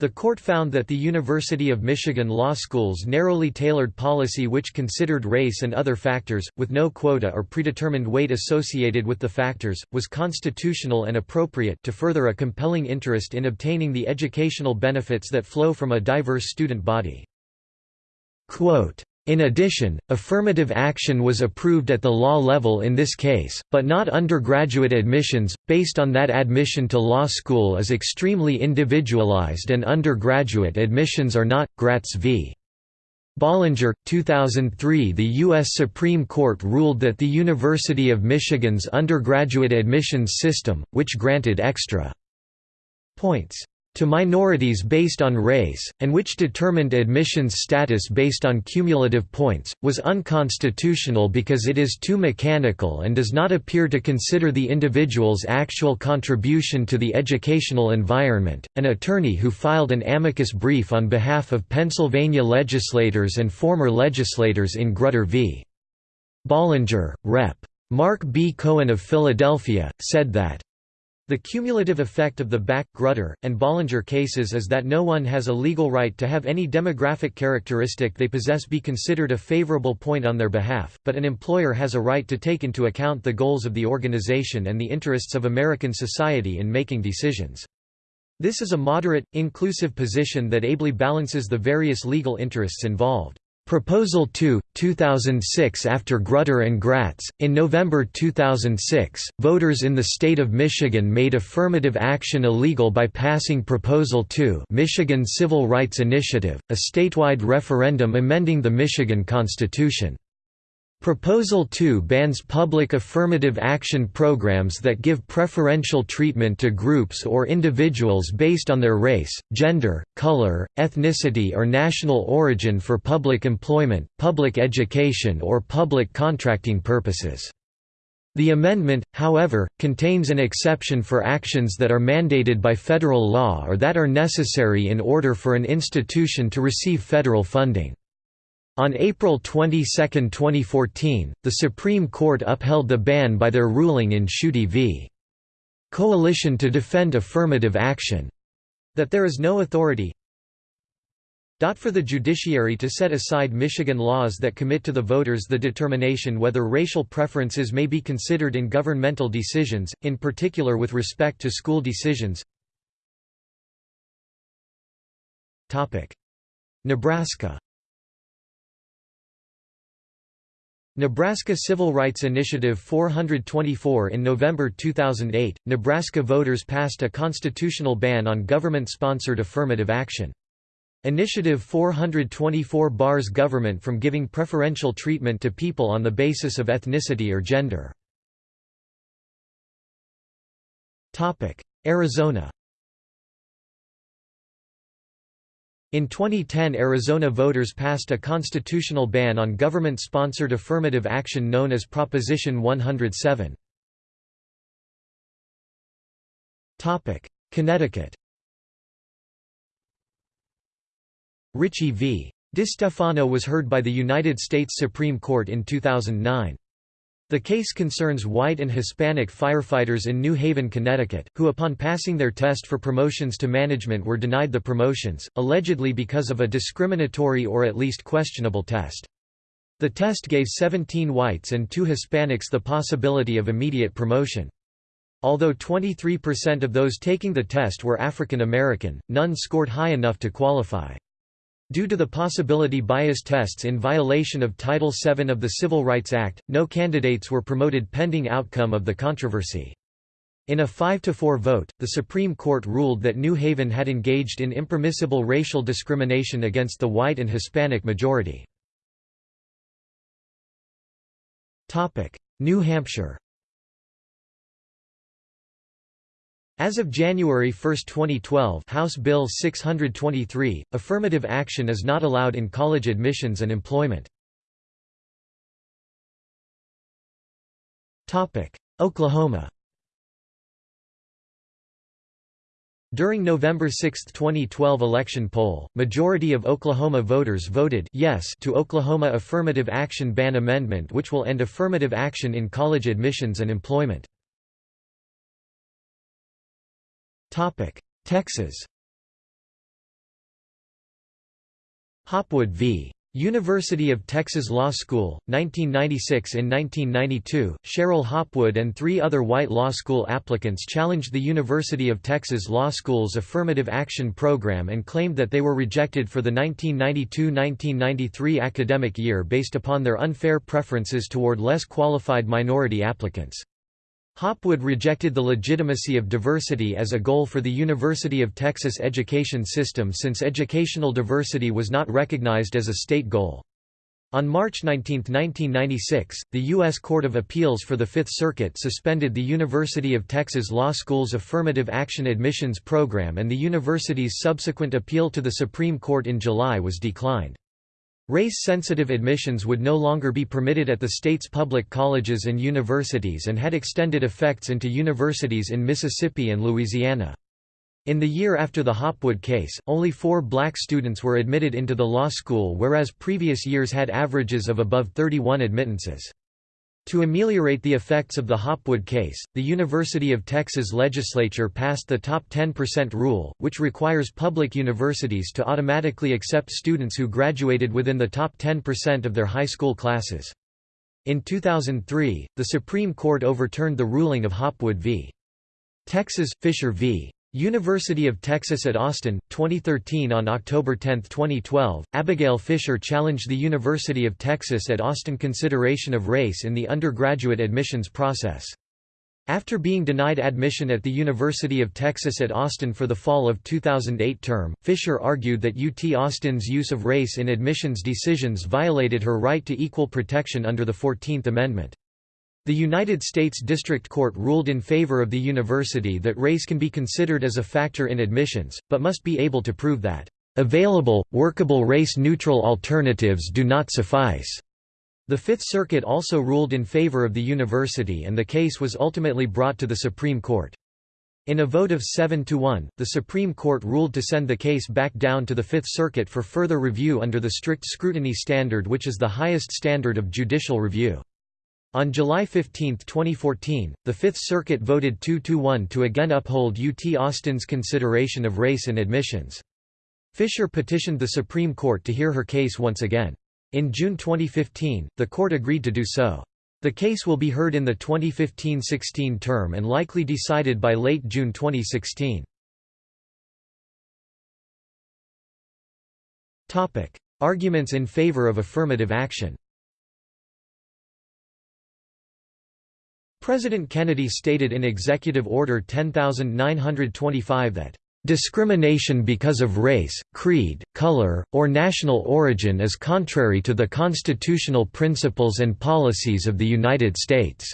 [SPEAKER 1] The court found that the University of Michigan law school's narrowly tailored policy which considered race and other factors, with no quota or predetermined weight associated with the factors, was constitutional and appropriate to further a compelling interest in obtaining the educational benefits that flow from a diverse student body. Quote, in addition, affirmative action was approved at the law level in this case, but not undergraduate admissions, based on that admission to law school is extremely individualized and undergraduate admissions are not. Gratz v. Bollinger, 2003 The U.S. Supreme Court ruled that the University of Michigan's undergraduate admissions system, which granted extra points to minorities based on race, and which determined admissions status based on cumulative points, was unconstitutional because it is too mechanical and does not appear to consider the individual's actual contribution to the educational environment. An attorney who filed an amicus brief on behalf of Pennsylvania legislators and former legislators in Grutter v. Bollinger, Rep. Mark B. Cohen of Philadelphia, said that the cumulative effect of the Bakke, Grutter, and Bollinger cases is that no one has a legal right to have any demographic characteristic they possess be considered a favorable point on their behalf, but an employer has a right to take into account the goals of the organization and the interests of American society in making decisions. This is a moderate, inclusive position that ably balances the various legal interests involved. Proposal 2, 2006 After Grutter and Gratz, in November 2006, voters in the state of Michigan made affirmative action illegal by passing Proposal 2 Michigan Civil Rights Initiative, a statewide referendum amending the Michigan Constitution. Proposal 2 bans public affirmative action programs that give preferential treatment to groups or individuals based on their race, gender, color, ethnicity or national origin for public employment, public education or public contracting purposes. The amendment, however, contains an exception for actions that are mandated by federal law or that are necessary in order for an institution to receive federal funding. On April 22, 2014, the Supreme Court upheld the ban by their ruling in Schuette v. Coalition to Defend Affirmative Action that there is no authority for the judiciary to set aside Michigan laws that commit to the voters the determination whether racial preferences may be considered in governmental decisions, in particular with respect to school decisions. Nebraska Nebraska Civil Rights Initiative 424 In November 2008, Nebraska voters passed a constitutional ban on government-sponsored affirmative action. Initiative 424 bars government from giving preferential treatment to people on the basis of ethnicity or gender. Arizona In 2010 Arizona voters passed a constitutional ban on government-sponsored affirmative action known as Proposition 107. Connecticut Ricci v. DeStefano was heard by the United States Supreme Court in 2009. The case concerns white and Hispanic firefighters in New Haven, Connecticut, who upon passing their test for promotions to management were denied the promotions, allegedly because of a discriminatory or at least questionable test. The test gave 17 whites and 2 Hispanics the possibility of immediate promotion. Although 23% of those taking the test were African American, none scored high enough to qualify. Due to the possibility bias tests in violation of Title VII of the Civil Rights Act, no candidates were promoted pending outcome of the controversy. In a 5–4 vote, the Supreme Court ruled that New Haven had engaged in impermissible racial discrimination against the white and Hispanic majority. New Hampshire As of January 1, 2012 House Bill 623, affirmative action is not allowed in college admissions and employment. Oklahoma During November 6, 2012 election poll, majority of Oklahoma voters voted yes to Oklahoma Affirmative Action Ban Amendment which will end affirmative action in college admissions and employment. Texas Hopwood v. University of Texas Law School, 1996 In 1992, Cheryl Hopwood and three other white law school applicants challenged the University of Texas Law School's affirmative action program and claimed that they were rejected for the 1992–1993 academic year based upon their unfair preferences toward less qualified minority applicants. Hopwood rejected the legitimacy of diversity as a goal for the University of Texas education system since educational diversity was not recognized as a state goal. On March 19, 1996, the U.S. Court of Appeals for the Fifth Circuit suspended the University of Texas Law School's Affirmative Action Admissions Program and the university's subsequent appeal to the Supreme Court in July was declined. Race-sensitive admissions would no longer be permitted at the state's public colleges and universities and had extended effects into universities in Mississippi and Louisiana. In the year after the Hopwood case, only four black students were admitted into the law school whereas previous years had averages of above 31 admittances. To ameliorate the effects of the Hopwood case, the University of Texas legislature passed the Top 10% rule, which requires public universities to automatically accept students who graduated within the top 10% of their high school classes. In 2003, the Supreme Court overturned the ruling of Hopwood v. Texas, Fisher v. University of Texas at Austin, 2013 On October 10, 2012, Abigail Fisher challenged the University of Texas at Austin consideration of race in the undergraduate admissions process. After being denied admission at the University of Texas at Austin for the fall of 2008 term, Fisher argued that UT Austin's use of race in admissions decisions violated her right to equal protection under the Fourteenth Amendment. The United States District Court ruled in favor of the university that race can be considered as a factor in admissions, but must be able to prove that, "...available, workable race-neutral alternatives do not suffice." The Fifth Circuit also ruled in favor of the university and the case was ultimately brought to the Supreme Court. In a vote of 7 to 1, the Supreme Court ruled to send the case back down to the Fifth Circuit for further review under the strict scrutiny standard which is the highest standard of judicial review. On July 15, 2014, the Fifth Circuit voted 2–1 to again uphold UT Austin's consideration of race in admissions. Fisher petitioned the Supreme Court to hear her case once again. In June 2015, the court agreed to do so. The case will be heard in the 2015–16 term and likely decided by late June 2016. Arguments in favor of affirmative action President Kennedy stated in Executive Order 10925 that Discrimination because of race, creed, color, or national origin is contrary to the constitutional principles and policies of the United States."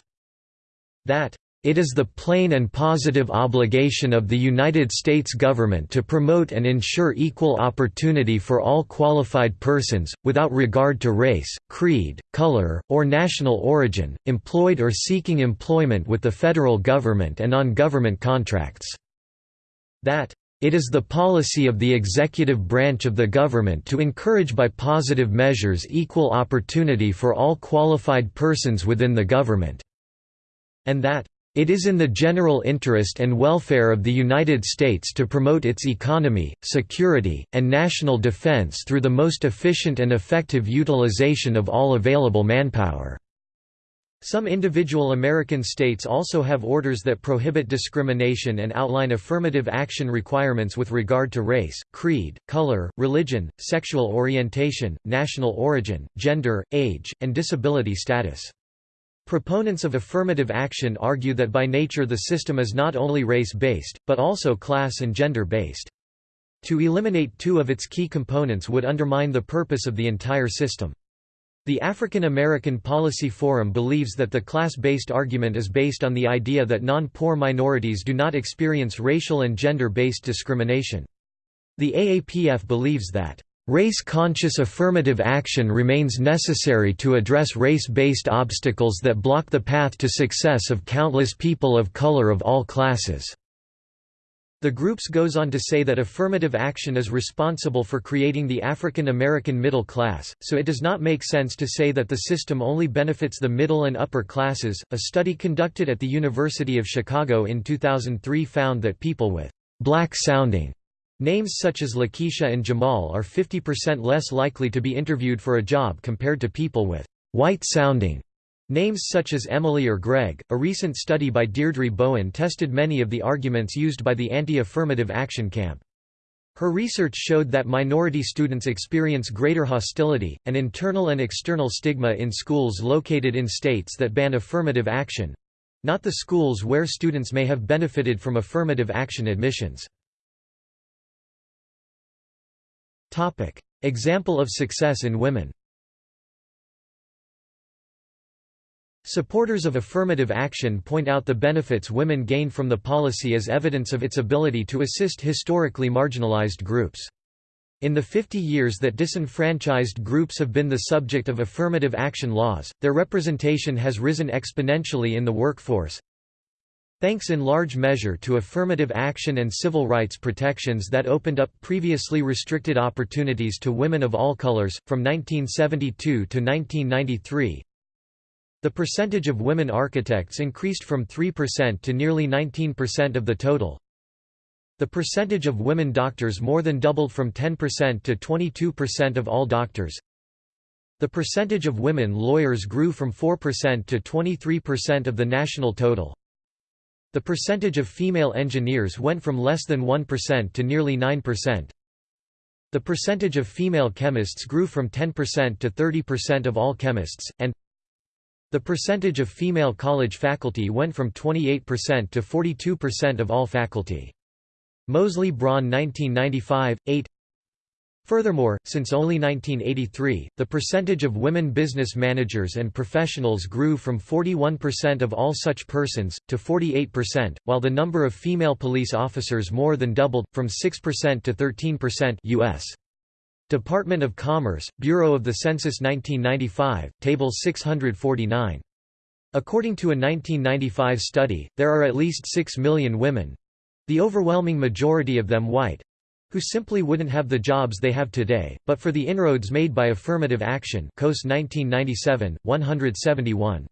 [SPEAKER 1] That it is the plain and positive obligation of the United States government to promote and ensure equal opportunity for all qualified persons, without regard to race, creed, color, or national origin, employed or seeking employment with the federal government and on government contracts. That it is the policy of the executive branch of the government to encourage by positive measures equal opportunity for all qualified persons within the government." And that it is in the general interest and welfare of the United States to promote its economy, security, and national defense through the most efficient and effective utilization of all available manpower." Some individual American states also have orders that prohibit discrimination and outline affirmative action requirements with regard to race, creed, color, religion, sexual orientation, national origin, gender, age, and disability status. Proponents of affirmative action argue that by nature the system is not only race-based, but also class and gender-based. To eliminate two of its key components would undermine the purpose of the entire system. The African American Policy Forum believes that the class-based argument is based on the idea that non-poor minorities do not experience racial and gender-based discrimination. The AAPF believes that Race-conscious affirmative action remains necessary to address race-based obstacles that block the path to success of countless people of color of all classes. The groups goes on to say that affirmative action is responsible for creating the African American middle class, so it does not make sense to say that the system only benefits the middle and upper classes. A study conducted at the University of Chicago in 2003 found that people with black sounding names such as Lakeisha and Jamal are 50% less likely to be interviewed for a job compared to people with white sounding Names such as Emily or Greg. A recent study by Deirdre Bowen tested many of the arguments used by the anti affirmative action camp. Her research showed that minority students experience greater hostility, and internal and external stigma in schools located in states that ban affirmative action not the schools where students may have benefited from affirmative action admissions. Example of success in women Supporters of affirmative action point out the benefits women gain from the policy as evidence of its ability to assist historically marginalized groups. In the 50 years that disenfranchised groups have been the subject of affirmative action laws, their representation has risen exponentially in the workforce. Thanks in large measure to affirmative action and civil rights protections that opened up previously restricted opportunities to women of all colors, from 1972 to 1993, the percentage of women architects increased from 3% to nearly 19% of the total. The percentage of women doctors more than doubled from 10% to 22% of all doctors. The percentage of women lawyers grew from 4% to 23% of the national total. The percentage of female engineers went from less than 1% to nearly 9%. The percentage of female chemists grew from 10% to 30% of all chemists, and the percentage of female college faculty went from 28% to 42% of all faculty. Moseley Braun 1995, 8 Furthermore, since only 1983, the percentage of women business managers and professionals grew from 41% of all such persons, to 48%, while the number of female police officers more than doubled, from 6% to 13% US. Department of Commerce, Bureau of the Census 1995, Table 649. According to a 1995 study, there are at least 6 million women—the overwhelming majority of them white—who simply wouldn't have the jobs they have today, but for the inroads made by affirmative action Coase 1997, 171.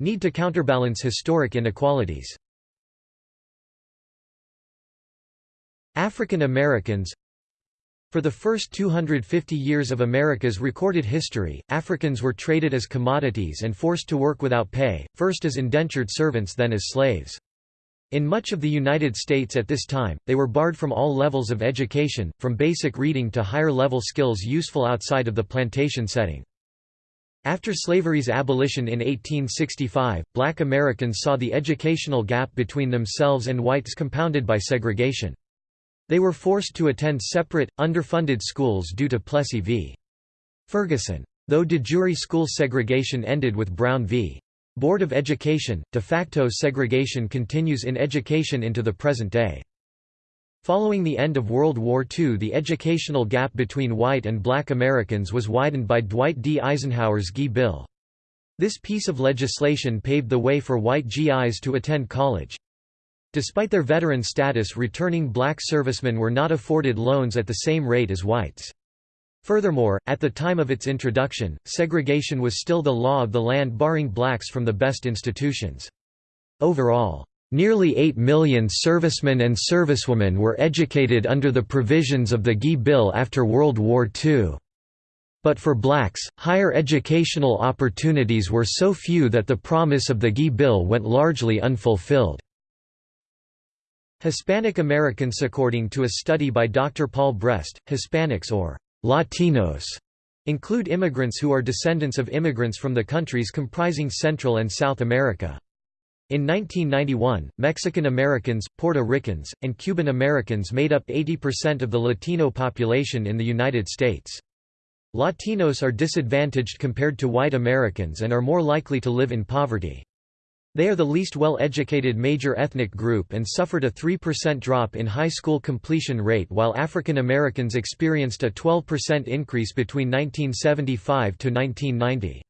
[SPEAKER 1] Need to counterbalance historic inequalities African Americans For the first 250 years of America's recorded history, Africans were traded as commodities and forced to work without pay, first as indentured servants then as slaves. In much of the United States at this time, they were barred from all levels of education, from basic reading to higher-level skills useful outside of the plantation setting. After slavery's abolition in 1865, black Americans saw the educational gap between themselves and whites compounded by segregation. They were forced to attend separate, underfunded schools due to Plessy v. Ferguson. Though de jure school segregation ended with Brown v. Board of Education, de facto segregation continues in education into the present day. Following the end of World War II the educational gap between white and black Americans was widened by Dwight D. Eisenhower's GI Bill. This piece of legislation paved the way for white GIs to attend college. Despite their veteran status returning black servicemen were not afforded loans at the same rate as whites. Furthermore, at the time of its introduction, segregation was still the law of the land barring blacks from the best institutions. Overall, nearly 8 million servicemen and servicewomen were educated under the provisions of the GI Bill after World War II. But for blacks, higher educational opportunities were so few that the promise of the GI Bill went largely unfulfilled. Hispanic Americans According to a study by Dr. Paul Brest, Hispanics or Latinos include immigrants who are descendants of immigrants from the countries comprising Central and South America. In 1991, Mexican Americans, Puerto Ricans, and Cuban Americans made up 80% of the Latino population in the United States. Latinos are disadvantaged compared to white Americans and are more likely to live in poverty. They are the least well-educated major ethnic group and suffered a 3% drop in high school completion rate while African Americans experienced a 12% increase between 1975 to 1990.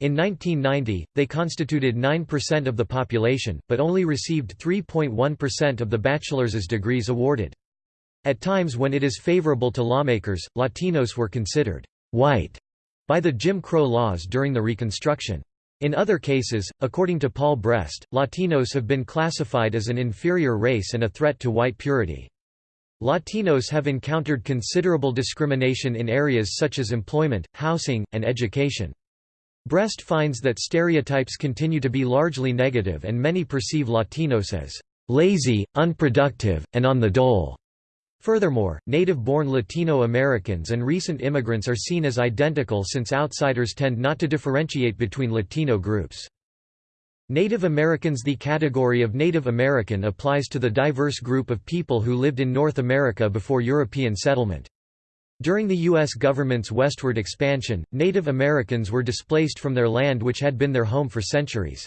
[SPEAKER 1] In 1990, they constituted 9% of the population, but only received 3.1% of the bachelor's degrees awarded. At times when it is favorable to lawmakers, Latinos were considered white by the Jim Crow laws during the Reconstruction. In other cases, according to Paul Brest, Latinos have been classified as an inferior race and a threat to white purity. Latinos have encountered considerable discrimination in areas such as employment, housing, and education. Brest finds that stereotypes continue to be largely negative and many perceive Latinos as lazy, unproductive, and on the dole. Furthermore, native-born Latino Americans and recent immigrants are seen as identical since outsiders tend not to differentiate between Latino groups. Native Americans The category of Native American applies to the diverse group of people who lived in North America before European settlement. During the U.S. government's westward expansion, Native Americans were displaced from their land which had been their home for centuries.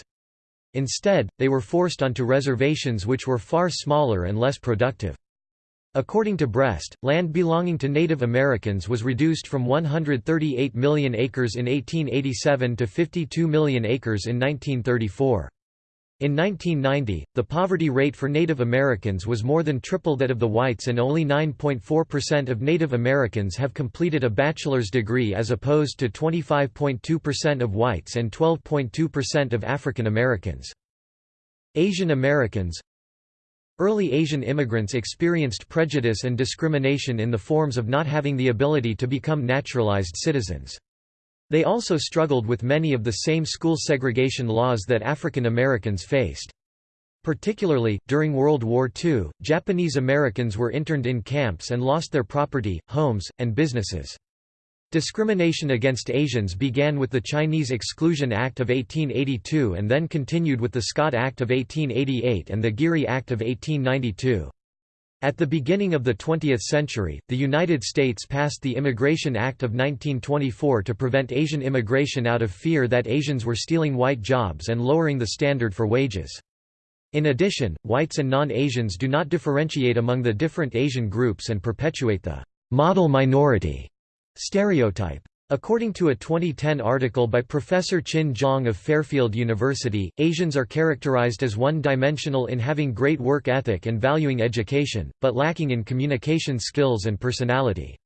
[SPEAKER 1] Instead, they were forced onto reservations which were far smaller and less productive. According to Brest, land belonging to Native Americans was reduced from 138 million acres in 1887 to 52 million acres in 1934. In 1990, the poverty rate for Native Americans was more than triple that of the whites and only 9.4% of Native Americans have completed a bachelor's degree as opposed to 25.2% of whites and 12.2% of African Americans. Asian Americans Early Asian immigrants experienced prejudice and discrimination in the forms of not having the ability to become naturalized citizens. They also struggled with many of the same school segregation laws that African Americans faced. Particularly, during World War II, Japanese Americans were interned in camps and lost their property, homes, and businesses. Discrimination against Asians began with the Chinese Exclusion Act of 1882 and then continued with the Scott Act of 1888 and the Geary Act of 1892. At the beginning of the 20th century, the United States passed the Immigration Act of 1924 to prevent Asian immigration out of fear that Asians were stealing white jobs and lowering the standard for wages. In addition, whites and non-Asians do not differentiate among the different Asian groups and perpetuate the model minority stereotype. According to a 2010 article by Professor Qin Zhang of Fairfield University, Asians are characterized as one-dimensional in having great work ethic and valuing education, but lacking in communication skills and personality.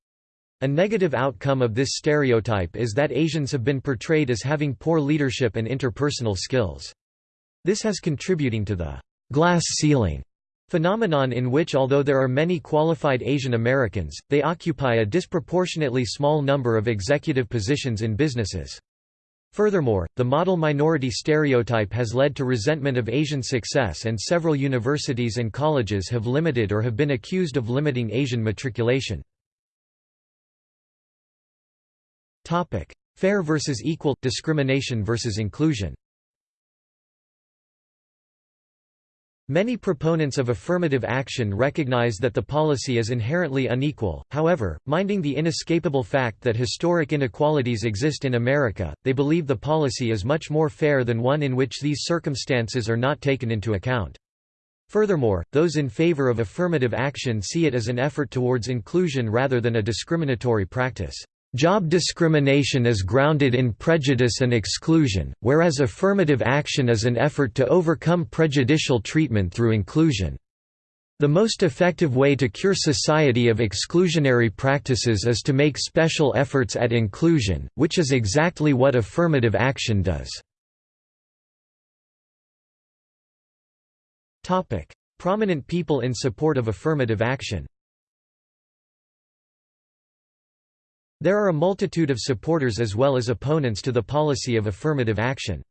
[SPEAKER 1] A negative outcome of this stereotype is that Asians have been portrayed as having poor leadership and interpersonal skills. This has contributing to the glass ceiling Phenomenon in which although there are many qualified Asian Americans, they occupy a disproportionately small number of executive positions in businesses. Furthermore, the model minority stereotype has led to resentment of Asian success and several universities and colleges have limited or have been accused of limiting Asian matriculation. Fair versus equal, discrimination versus inclusion Many proponents of affirmative action recognize that the policy is inherently unequal, however, minding the inescapable fact that historic inequalities exist in America, they believe the policy is much more fair than one in which these circumstances are not taken into account. Furthermore, those in favor of affirmative action see it as an effort towards inclusion rather than a discriminatory practice. Job discrimination is grounded in prejudice and exclusion, whereas affirmative action is an effort to overcome prejudicial treatment through inclusion. The most effective way to cure society of exclusionary practices is to make special efforts at inclusion, which is exactly what affirmative action does. Prominent people in support of affirmative action There are a multitude of supporters as well as opponents to the policy of affirmative action.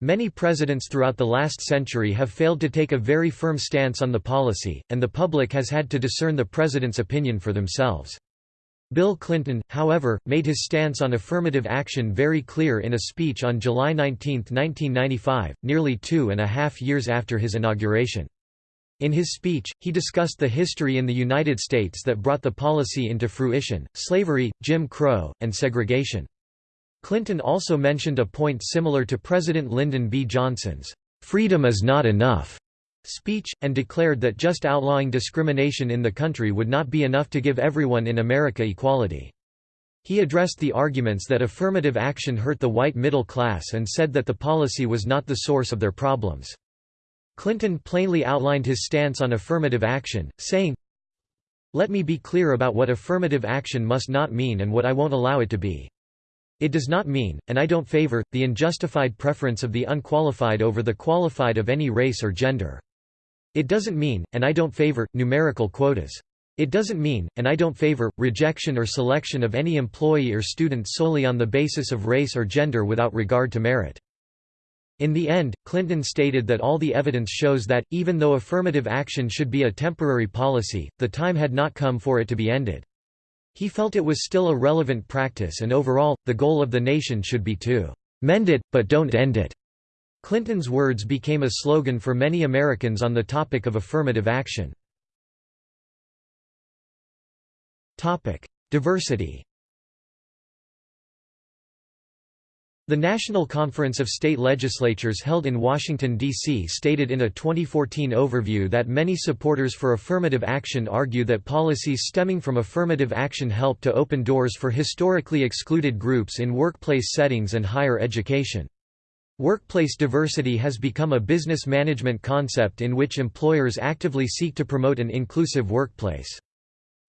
[SPEAKER 1] Many presidents throughout the last century have failed to take a very firm stance on the policy, and the public has had to discern the president's opinion for themselves. Bill Clinton, however, made his stance on affirmative action very clear in a speech on July 19, 1995, nearly two and a half years after his inauguration. In his speech, he discussed the history in the United States that brought the policy into fruition, slavery, Jim Crow, and segregation. Clinton also mentioned a point similar to President Lyndon B. Johnson's, "'Freedom is not enough' speech, and declared that just outlawing discrimination in the country would not be enough to give everyone in America equality. He addressed the arguments that affirmative action hurt the white middle class and said that the policy was not the source of their problems. Clinton plainly outlined his stance on affirmative action, saying, Let me be clear about what affirmative action must not mean and what I won't allow it to be. It does not mean, and I don't favor, the unjustified preference of the unqualified over the qualified of any race or gender. It doesn't mean, and I don't favor, numerical quotas. It doesn't mean, and I don't favor, rejection or selection of any employee or student solely on the basis of race or gender without regard to merit. In the end, Clinton stated that all the evidence shows that, even though affirmative action should be a temporary policy, the time had not come for it to be ended. He felt it was still a relevant practice and overall, the goal of the nation should be to "...mend it, but don't end it." Clinton's words became a slogan for many Americans on the topic of affirmative action. Diversity The National Conference of State Legislatures held in Washington, D.C. stated in a 2014 overview that many supporters for affirmative action argue that policies stemming from affirmative action help to open doors for historically excluded groups in workplace settings and higher education. Workplace diversity has become a business management concept in which employers actively seek to promote an inclusive workplace.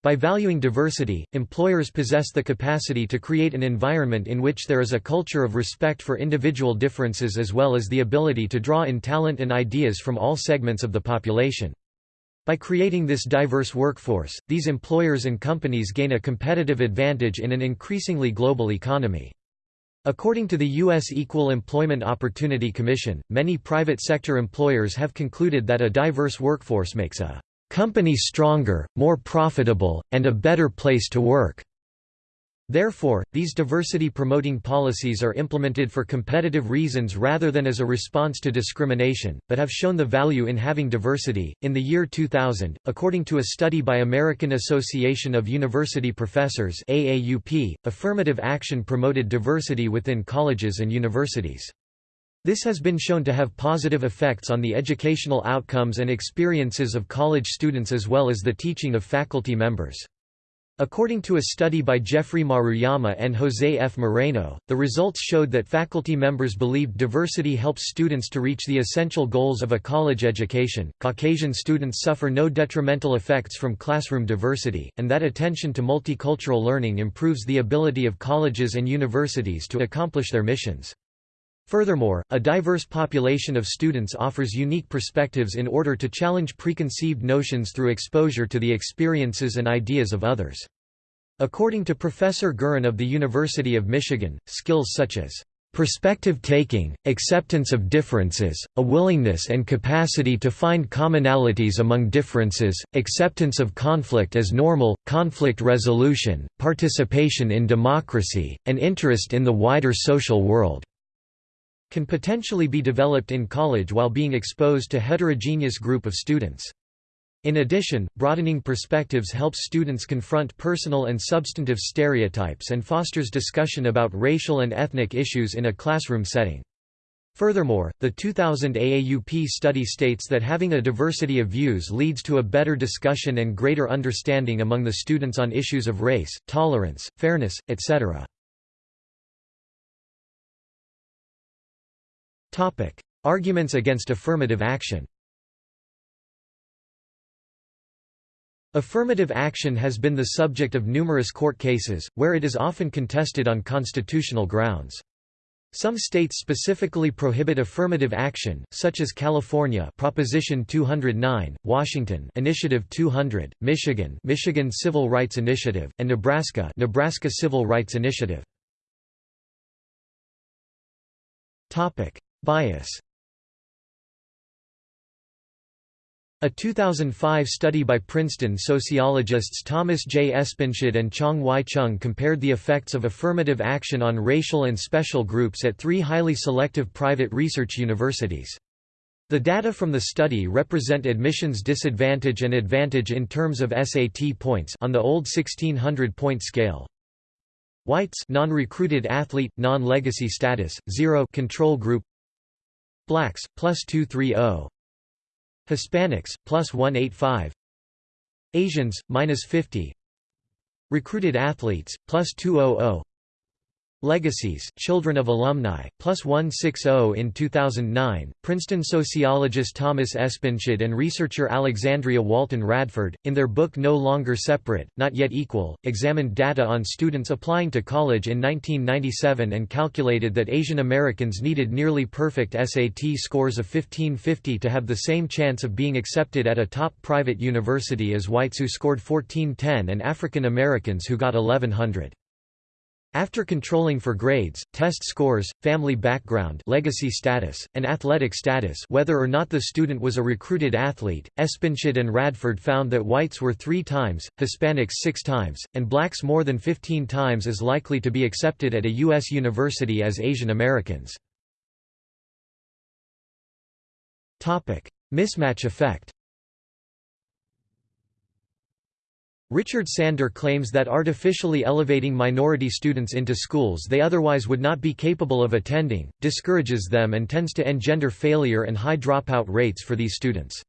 [SPEAKER 1] By valuing diversity, employers possess the capacity to create an environment in which there is a culture of respect for individual differences as well as the ability to draw in talent and ideas from all segments of the population. By creating this diverse workforce, these employers and companies gain a competitive advantage in an increasingly global economy. According to the U.S. Equal Employment Opportunity Commission, many private sector employers have concluded that a diverse workforce makes a company stronger, more profitable, and a better place to work. Therefore, these diversity-promoting policies are implemented for competitive reasons rather than as a response to discrimination, but have shown the value in having diversity. In the year 2000, according to a study by American Association of University Professors (AAUP), affirmative action promoted diversity within colleges and universities. This has been shown to have positive effects on the educational outcomes and experiences of college students as well as the teaching of faculty members. According to a study by Geoffrey Maruyama and Jose F. Moreno, the results showed that faculty members believed diversity helps students to reach the essential goals of a college education. Caucasian students suffer no detrimental effects from classroom diversity, and that attention to multicultural learning improves the ability of colleges and universities to accomplish their missions. Furthermore, a diverse population of students offers unique perspectives in order to challenge preconceived notions through exposure to the experiences and ideas of others. According to Professor Gurin of the University of Michigan, skills such as perspective taking, acceptance of differences, a willingness and capacity to find commonalities among differences, acceptance of conflict as normal, conflict resolution, participation in democracy, and interest in the wider social world can potentially be developed in college while being exposed to heterogeneous group of students. In addition, broadening perspectives helps students confront personal and substantive stereotypes and fosters discussion about racial and ethnic issues in a classroom setting. Furthermore, the 2000 AAUP study states that having a diversity of views leads to a better discussion and greater understanding among the students on issues of race, tolerance, fairness, etc. Arguments against affirmative action Affirmative action has been the subject of numerous court cases, where it is often contested on constitutional grounds. Some states specifically prohibit affirmative action, such as California Proposition 209, Washington Initiative 200, Michigan Michigan Civil Rights Initiative, and Nebraska Nebraska Civil Rights Initiative. Topic: Bias A 2005 study by Princeton sociologists Thomas J. Espenshade and Chang Y. Chung compared the effects of affirmative action on racial and special groups at three highly selective private research universities. The data from the study represent admissions disadvantage and advantage in terms of SAT points on the old 1600-point scale. Whites non-recruited athlete, non-legacy status, 0 control group Blacks, plus 230 Hispanics, plus 185 Asians, minus 50 Recruited athletes, plus 200 Legacies, Children of Alumni, plus 160 in 2009. Princeton sociologist Thomas Espenshade and researcher Alexandria Walton Radford, in their book No Longer Separate, Not Yet Equal, examined data on students applying to college in 1997 and calculated that Asian Americans needed nearly perfect SAT scores of 1550 to have the same chance of being accepted at a top private university as whites who scored 1410 and African Americans who got 1100. After controlling for grades, test scores, family background legacy status, and athletic status whether or not the student was a recruited athlete, Espenshade and Radford found that whites were three times, Hispanics six times, and blacks more than 15 times as likely to be accepted at a U.S. university as Asian Americans. Mismatch effect Richard Sander claims that artificially elevating minority students into schools they otherwise would not be capable of attending, discourages them and tends to engender failure and high dropout rates for these students.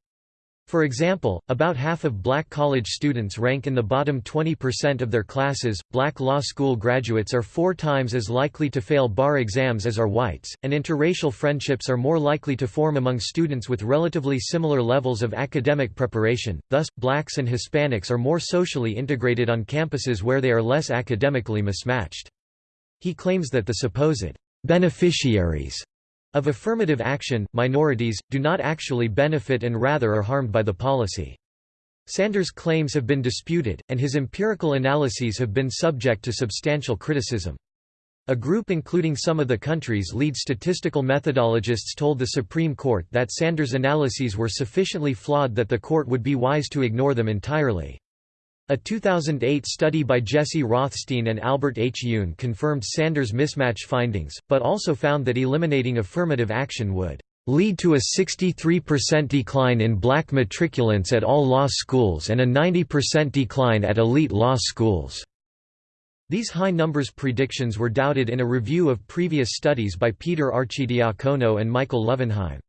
[SPEAKER 1] For example, about half of black college students rank in the bottom 20% of their classes. Black law school graduates are four times as likely to fail bar exams as are whites, and interracial friendships are more likely to form among students with relatively similar levels of academic preparation. Thus, blacks and Hispanics are more socially integrated on campuses where they are less academically mismatched. He claims that the supposed beneficiaries of affirmative action, minorities, do not actually benefit and rather are harmed by the policy. Sanders' claims have been disputed, and his empirical analyses have been subject to substantial criticism. A group including some of the country's lead statistical methodologists told the Supreme Court that Sanders' analyses were sufficiently flawed that the court would be wise to ignore them entirely. A 2008 study by Jesse Rothstein and Albert H. Yoon confirmed Sanders' mismatch findings, but also found that eliminating affirmative action would lead to a 63% decline in black matriculants at all law schools and a 90% decline at elite law schools. These high numbers predictions were doubted in a review of previous studies by Peter Arcidiacono and Michael Lovenheim.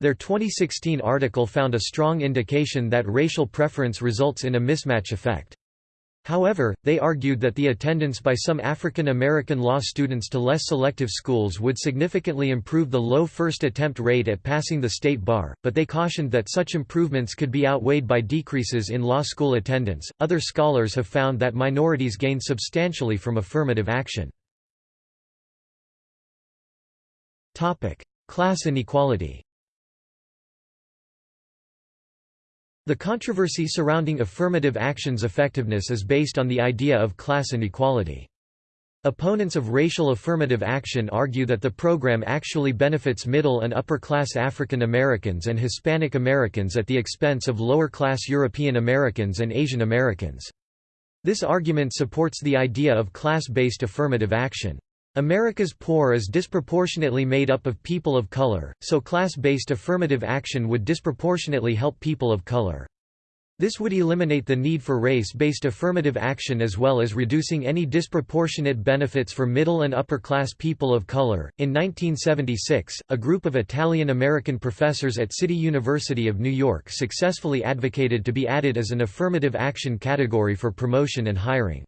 [SPEAKER 1] Their 2016 article found a strong indication that racial preference results in a mismatch effect. However, they argued that the attendance by some African American law students to less selective schools would significantly improve the low first attempt rate at passing the state bar, but they cautioned that such improvements could be outweighed by decreases in law school attendance. Other scholars have found that minorities gain substantially from affirmative action. Topic: Class inequality. The controversy surrounding affirmative action's effectiveness is based on the idea of class inequality. Opponents of racial affirmative action argue that the program actually benefits middle and upper-class African Americans and Hispanic Americans at the expense of lower-class European Americans and Asian Americans. This argument supports the idea of class-based affirmative action. America's poor is disproportionately made up of people of color, so class-based affirmative action would disproportionately help people of color. This would eliminate the need for race-based affirmative action as well as reducing any disproportionate benefits for middle and upper-class people of color. In 1976, a group of Italian-American professors at City University of New York successfully advocated to be added as an affirmative action category for promotion and hiring.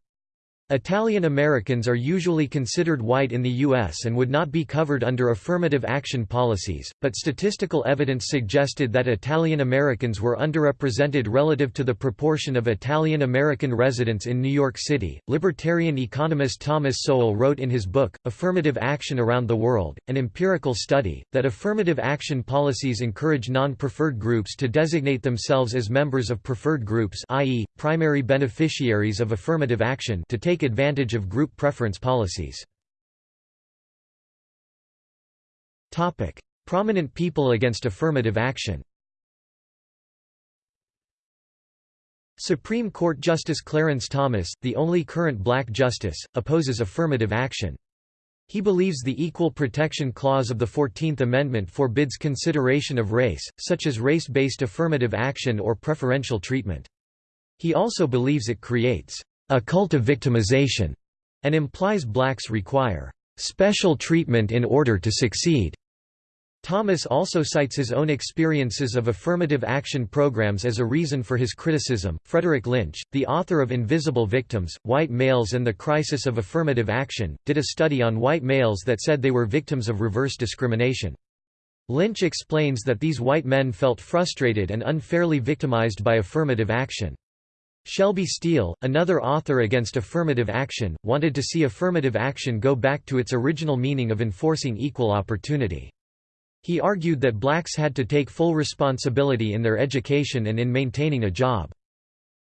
[SPEAKER 1] Italian Americans are usually considered white in the U.S. and would not be covered under affirmative action policies, but statistical evidence suggested that Italian Americans were underrepresented relative to the proportion of Italian American residents in New York City. Libertarian economist Thomas Sowell wrote in his book, Affirmative Action Around the World, an empirical study, that affirmative action policies encourage non preferred groups to designate themselves as members of preferred groups, i.e., primary beneficiaries of affirmative action, to take take advantage of group preference policies. Topic: Prominent people against affirmative action Supreme Court Justice Clarence Thomas, the only current black justice, opposes affirmative action. He believes the Equal Protection Clause of the Fourteenth Amendment forbids consideration of race, such as race-based affirmative action or preferential treatment. He also believes it creates a cult of victimization and implies blacks require special treatment in order to succeed. Thomas also cites his own experiences of affirmative action programs as a reason for his criticism. Frederick Lynch, the author of Invisible Victims, White Males and the Crisis of Affirmative Action, did a study on white males that said they were victims of reverse discrimination. Lynch explains that these white men felt frustrated and unfairly victimized by affirmative action. Shelby Steele, another author against affirmative action, wanted to see affirmative action go back to its original meaning of enforcing equal opportunity. He argued that blacks had to take full responsibility in their education and in maintaining a job.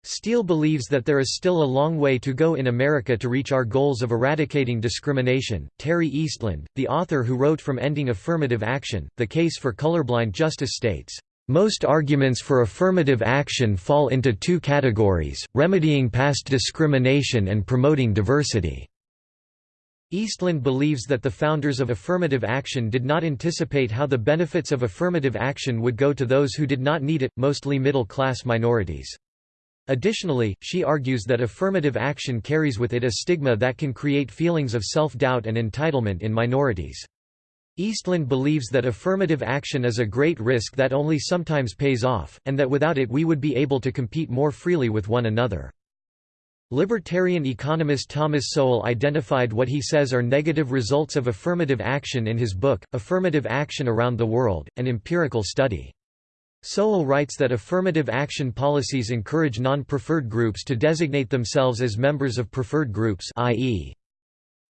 [SPEAKER 1] Steele believes that there is still a long way to go in America to reach our goals of eradicating discrimination. Terry Eastland, the author who wrote From Ending Affirmative Action, The Case for Colorblind Justice states, most arguments for affirmative action fall into two categories, remedying past discrimination and promoting diversity. Eastland believes that the founders of affirmative action did not anticipate how the benefits of affirmative action would go to those who did not need it, mostly middle-class minorities. Additionally, she argues that affirmative action carries with it a stigma that can create feelings of self-doubt and entitlement in minorities. Eastland believes that affirmative action is a great risk that only sometimes pays off, and that without it we would be able to compete more freely with one another. Libertarian economist Thomas Sowell identified what he says are negative results of affirmative action in his book, Affirmative Action Around the World, an empirical study. Sowell writes that affirmative action policies encourage non-preferred groups to designate themselves as members of preferred groups i.e.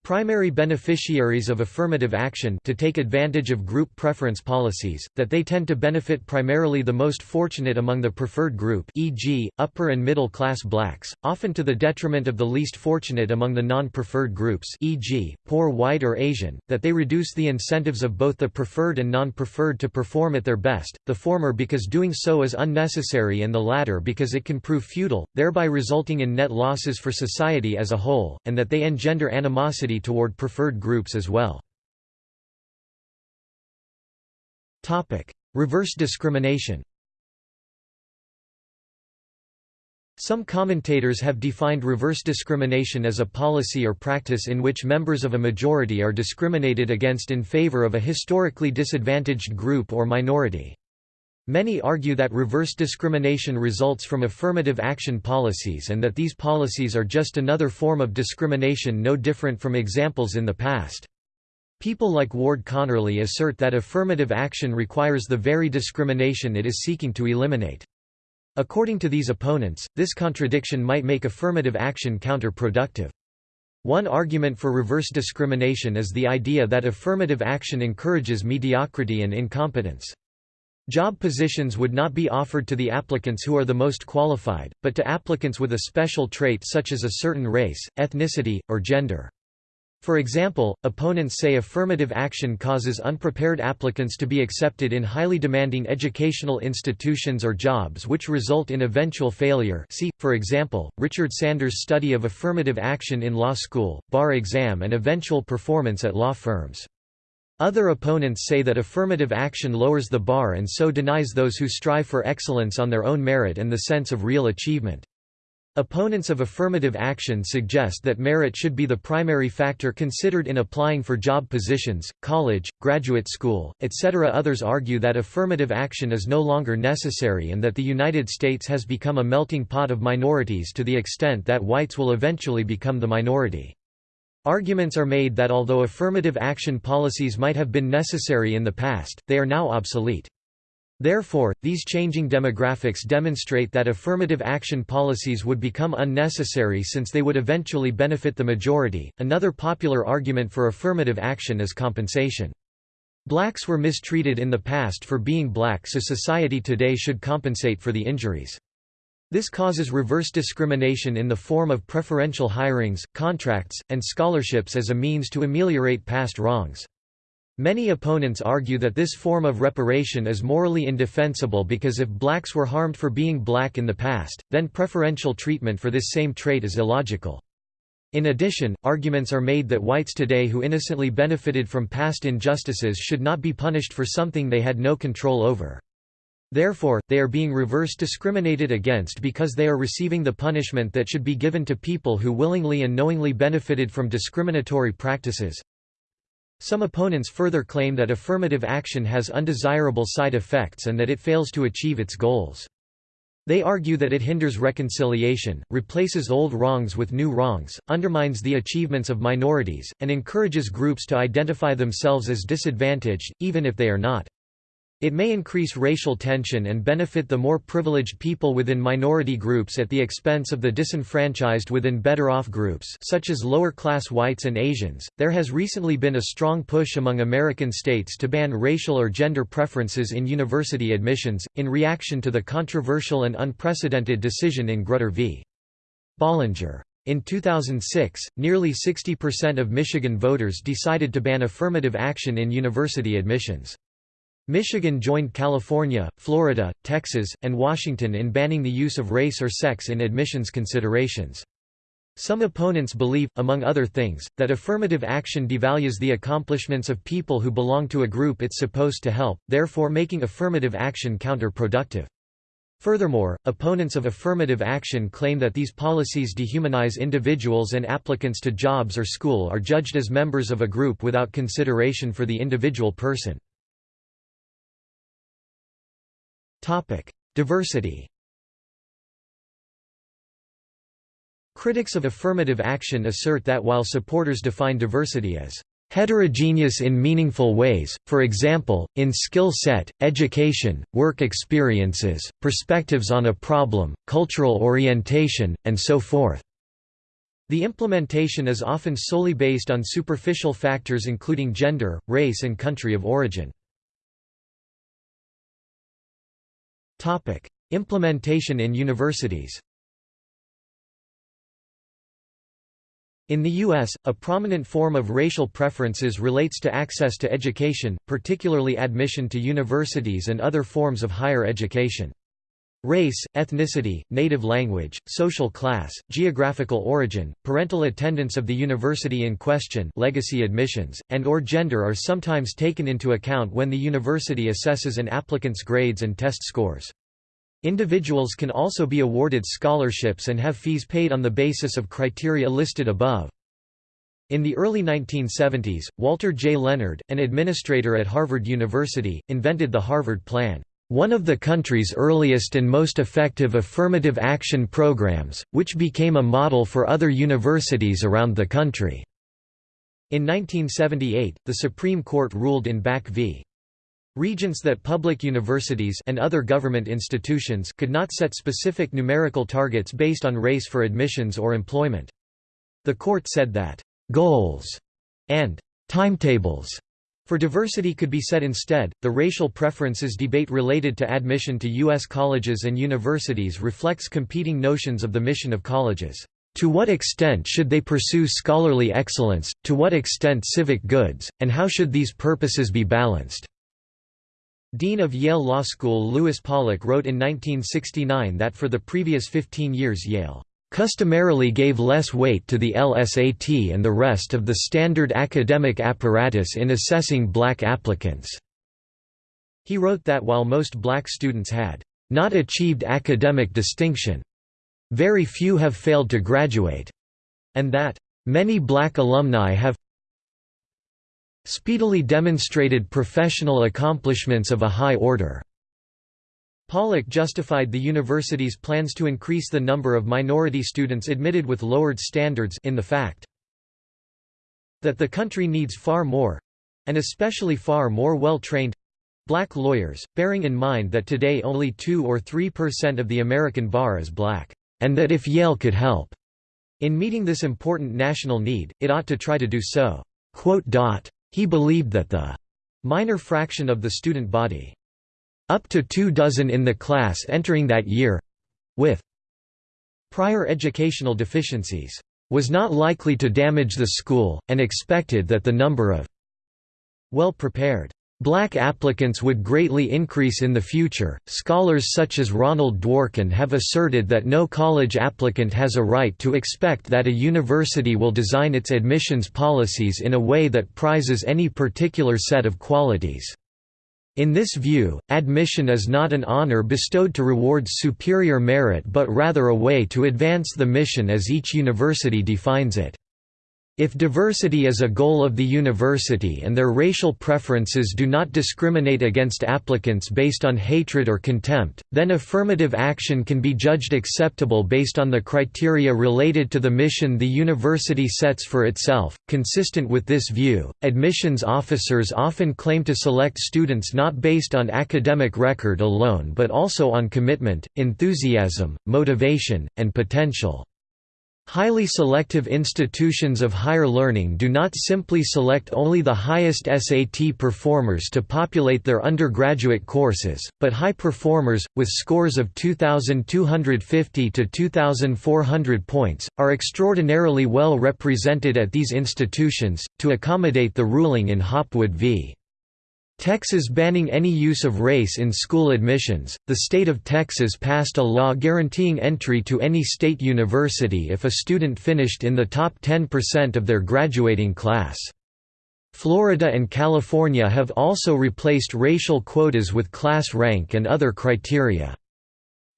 [SPEAKER 1] Primary beneficiaries of affirmative action to take advantage of group preference policies, that they tend to benefit primarily the most fortunate among the preferred group e.g., upper and middle class blacks, often to the detriment of the least fortunate among the non-preferred groups e.g., poor white or Asian, that they reduce the incentives of both the preferred and non-preferred to perform at their best, the former because doing so is unnecessary and the latter because it can prove futile, thereby resulting in net losses for society as a whole, and that they engender animosity toward preferred groups as well. Reverse discrimination Some commentators have defined reverse discrimination as a policy or practice in which members of a majority are discriminated against in favor of a historically disadvantaged group or minority. Many argue that reverse discrimination results from affirmative action policies and that these policies are just another form of discrimination no different from examples in the past. People like Ward Connerly assert that affirmative action requires the very discrimination it is seeking to eliminate. According to these opponents, this contradiction might make affirmative action counterproductive. One argument for reverse discrimination is the idea that affirmative action encourages mediocrity and incompetence. Job positions would not be offered to the applicants who are the most qualified, but to applicants with a special trait such as a certain race, ethnicity, or gender. For example, opponents say affirmative action causes unprepared applicants to be accepted in highly demanding educational institutions or jobs which result in eventual failure see, for example, Richard Sanders' study of affirmative action in law school, bar exam and eventual performance at law firms. Other opponents say that affirmative action lowers the bar and so denies those who strive for excellence on their own merit and the sense of real achievement. Opponents of affirmative action suggest that merit should be the primary factor considered in applying for job positions, college, graduate school, etc. Others argue that affirmative action is no longer necessary and that the United States has become a melting pot of minorities to the extent that whites will eventually become the minority. Arguments are made that although affirmative action policies might have been necessary in the past, they are now obsolete. Therefore, these changing demographics demonstrate that affirmative action policies would become unnecessary since they would eventually benefit the majority. Another popular argument for affirmative action is compensation. Blacks were mistreated in the past for being black, so society today should compensate for the injuries. This causes reverse discrimination in the form of preferential hirings, contracts, and scholarships as a means to ameliorate past wrongs. Many opponents argue that this form of reparation is morally indefensible because if blacks were harmed for being black in the past, then preferential treatment for this same trait is illogical. In addition, arguments are made that whites today who innocently benefited from past injustices should not be punished for something they had no control over. Therefore, they are being reverse discriminated against because they are receiving the punishment that should be given to people who willingly and knowingly benefited from discriminatory practices. Some opponents further claim that affirmative action has undesirable side effects and that it fails to achieve its goals. They argue that it hinders reconciliation, replaces old wrongs with new wrongs, undermines the achievements of minorities, and encourages groups to identify themselves as disadvantaged, even if they are not. It may increase racial tension and benefit the more privileged people within minority groups at the expense of the disenfranchised within better off groups such as lower class whites and Asians. There has recently been a strong push among American states to ban racial or gender preferences in university admissions in reaction to the controversial and unprecedented decision in Grutter v. Bollinger. In 2006, nearly 60% of Michigan voters decided to ban affirmative action in university admissions. Michigan joined California, Florida, Texas, and Washington in banning the use of race or sex in admissions considerations. Some opponents believe, among other things, that affirmative action devalues the accomplishments of people who belong to a group it's supposed to help, therefore making affirmative action counterproductive. Furthermore, opponents of affirmative action claim that these policies dehumanize individuals and applicants to jobs or school are judged as members of a group without consideration for the individual person. Topic: Diversity. Critics of affirmative action assert that while supporters define diversity as heterogeneous in meaningful ways, for example, in skill set, education, work experiences, perspectives on a problem, cultural orientation, and so forth. The implementation is often solely based on superficial factors including gender, race and country of origin. Implementation in universities In the U.S., a prominent form of racial preferences relates to access to education, particularly admission to universities and other forms of higher education. Race, ethnicity, native language, social class, geographical origin, parental attendance of the university in question legacy admissions, and or gender are sometimes taken into account when the university assesses an applicant's grades and test scores. Individuals can also be awarded scholarships and have fees paid on the basis of criteria listed above. In the early 1970s, Walter J. Leonard, an administrator at Harvard University, invented the Harvard Plan one of the country's earliest and most effective affirmative action programs, which became a model for other universities around the country. In 1978, the Supreme Court ruled in Bakke v. Regents that public universities and other government institutions could not set specific numerical targets based on race for admissions or employment. The court said that, "...goals," and "...timetables," For diversity could be said instead. The racial preferences debate related to admission to U.S. colleges and universities reflects competing notions of the mission of colleges. To what extent should they pursue scholarly excellence, to what extent civic goods, and how should these purposes be balanced? Dean of Yale Law School Louis Pollak wrote in 1969 that for the previous 15 years Yale customarily gave less weight to the LSAT and the rest of the standard academic apparatus in assessing black applicants." He wrote that while most black students had not achieved academic distinction, very few have failed to graduate, and that many black alumni have speedily demonstrated professional accomplishments of a high order. Pollak justified the university's plans to increase the number of minority students admitted with lowered standards in the fact that the country needs far more—and especially far more well-trained black lawyers, bearing in mind that today only 2 or 3 percent of the American bar is black, and that if Yale could help in meeting this important national need, it ought to try to do so. He believed that the minor fraction of the student body up to two dozen in the class entering that year with prior educational deficiencies was not likely to damage the school, and expected that the number of well prepared. Black applicants would greatly increase in the future. Scholars such as Ronald Dworkin have asserted that no college applicant has a right to expect that a university will design its admissions policies in a way that prizes any particular set of qualities. In this view, admission is not an honor bestowed to reward superior merit but rather a way to advance the mission as each university defines it. If diversity is a goal of the university and their racial preferences do not discriminate against applicants based on hatred or contempt, then affirmative action can be judged acceptable based on the criteria related to the mission the university sets for itself. Consistent with this view, admissions officers often claim to select students not based on academic record alone but also on commitment, enthusiasm, motivation, and potential. Highly selective institutions of higher learning do not simply select only the highest SAT performers to populate their undergraduate courses, but high performers, with scores of 2,250 to 2,400 points, are extraordinarily well represented at these institutions, to accommodate the ruling in Hopwood v. Texas banning any use of race in school admissions. The state of Texas passed a law guaranteeing entry to any state university if a student finished in the top 10% of their graduating class. Florida and California have also replaced racial quotas with class rank and other criteria.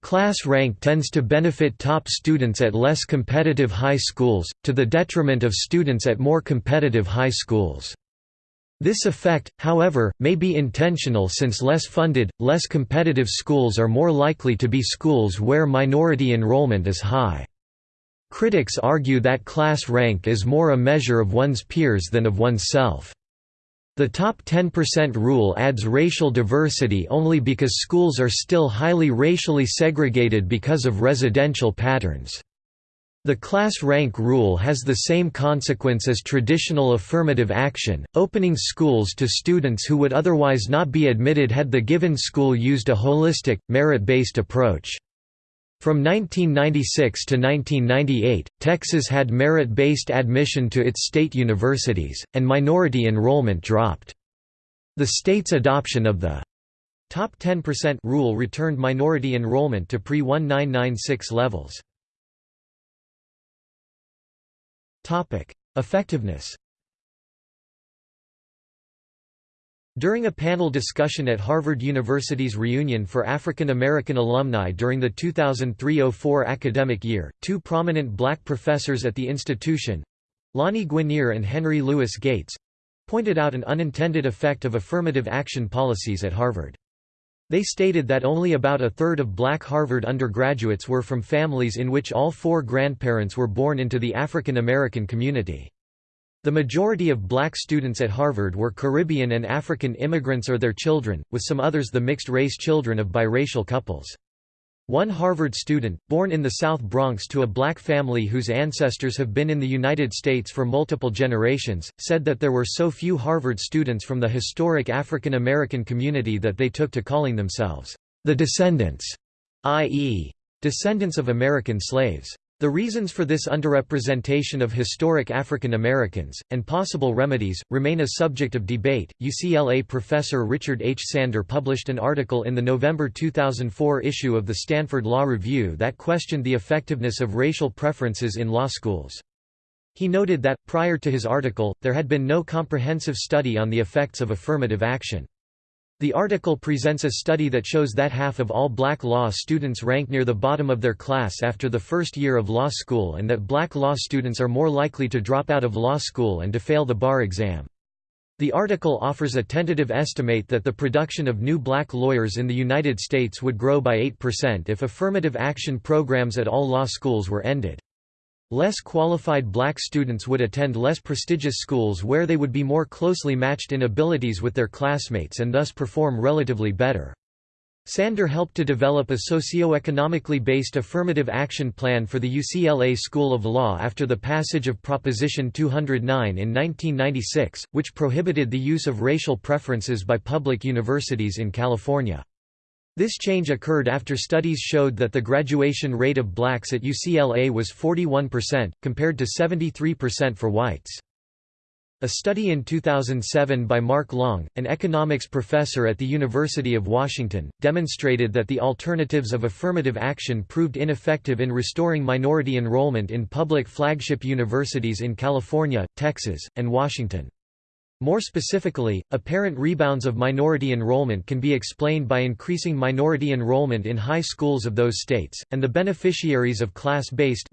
[SPEAKER 1] Class rank tends to benefit top students at less competitive high schools, to the detriment of students at more competitive high schools. This effect, however, may be intentional since less funded, less competitive schools are more likely to be schools where minority enrollment is high. Critics argue that class rank is more a measure of one's peers than of oneself. The top 10% rule adds racial diversity only because schools are still highly racially segregated because of residential patterns. The class rank rule has the same consequence as traditional affirmative action, opening schools to students who would otherwise not be admitted had the given school used a holistic, merit-based approach. From 1996 to 1998, Texas had merit-based admission to its state universities, and minority enrollment dropped. The state's adoption of the top 10% rule returned minority enrollment to pre-1996 levels. Effectiveness During a panel discussion at Harvard University's reunion for African American alumni during the 2003–04 academic year, two prominent black professors at the institution—Lani Guinier and Henry Louis Gates—pointed out an unintended effect of affirmative action policies at Harvard. They stated that only about a third of black Harvard undergraduates were from families in which all four grandparents were born into the African American community. The majority of black students at Harvard were Caribbean and African immigrants or their children, with some others the mixed-race children of biracial couples. One Harvard student, born in the South Bronx to a black family whose ancestors have been in the United States for multiple generations, said that there were so few Harvard students from the historic African American community that they took to calling themselves, "...the descendants", i.e., descendants of American slaves. The reasons for this underrepresentation of historic African Americans, and possible remedies, remain a subject of debate. UCLA professor Richard H. Sander published an article in the November 2004 issue of the Stanford Law Review that questioned the effectiveness of racial preferences in law schools. He noted that, prior to his article, there had been no comprehensive study on the effects of affirmative action. The article presents a study that shows that half of all black law students rank near the bottom of their class after the first year of law school and that black law students are more likely to drop out of law school and to fail the bar exam. The article offers a tentative estimate that the production of new black lawyers in the United States would grow by 8% if affirmative action programs at all law schools were ended. Less qualified black students would attend less prestigious schools where they would be more closely matched in abilities with their classmates and thus perform relatively better. Sander helped to develop a socio-economically based affirmative action plan for the UCLA School of Law after the passage of Proposition 209 in 1996, which prohibited the use of racial preferences by public universities in California. This change occurred after studies showed that the graduation rate of blacks at UCLA was 41%, compared to 73% for whites. A study in 2007 by Mark Long, an economics professor at the University of Washington, demonstrated that the alternatives of affirmative action proved ineffective in restoring minority enrollment in public flagship universities in California, Texas, and Washington. More specifically, apparent rebounds of minority enrollment can be explained by increasing minority enrollment in high schools of those states, and the beneficiaries of class-based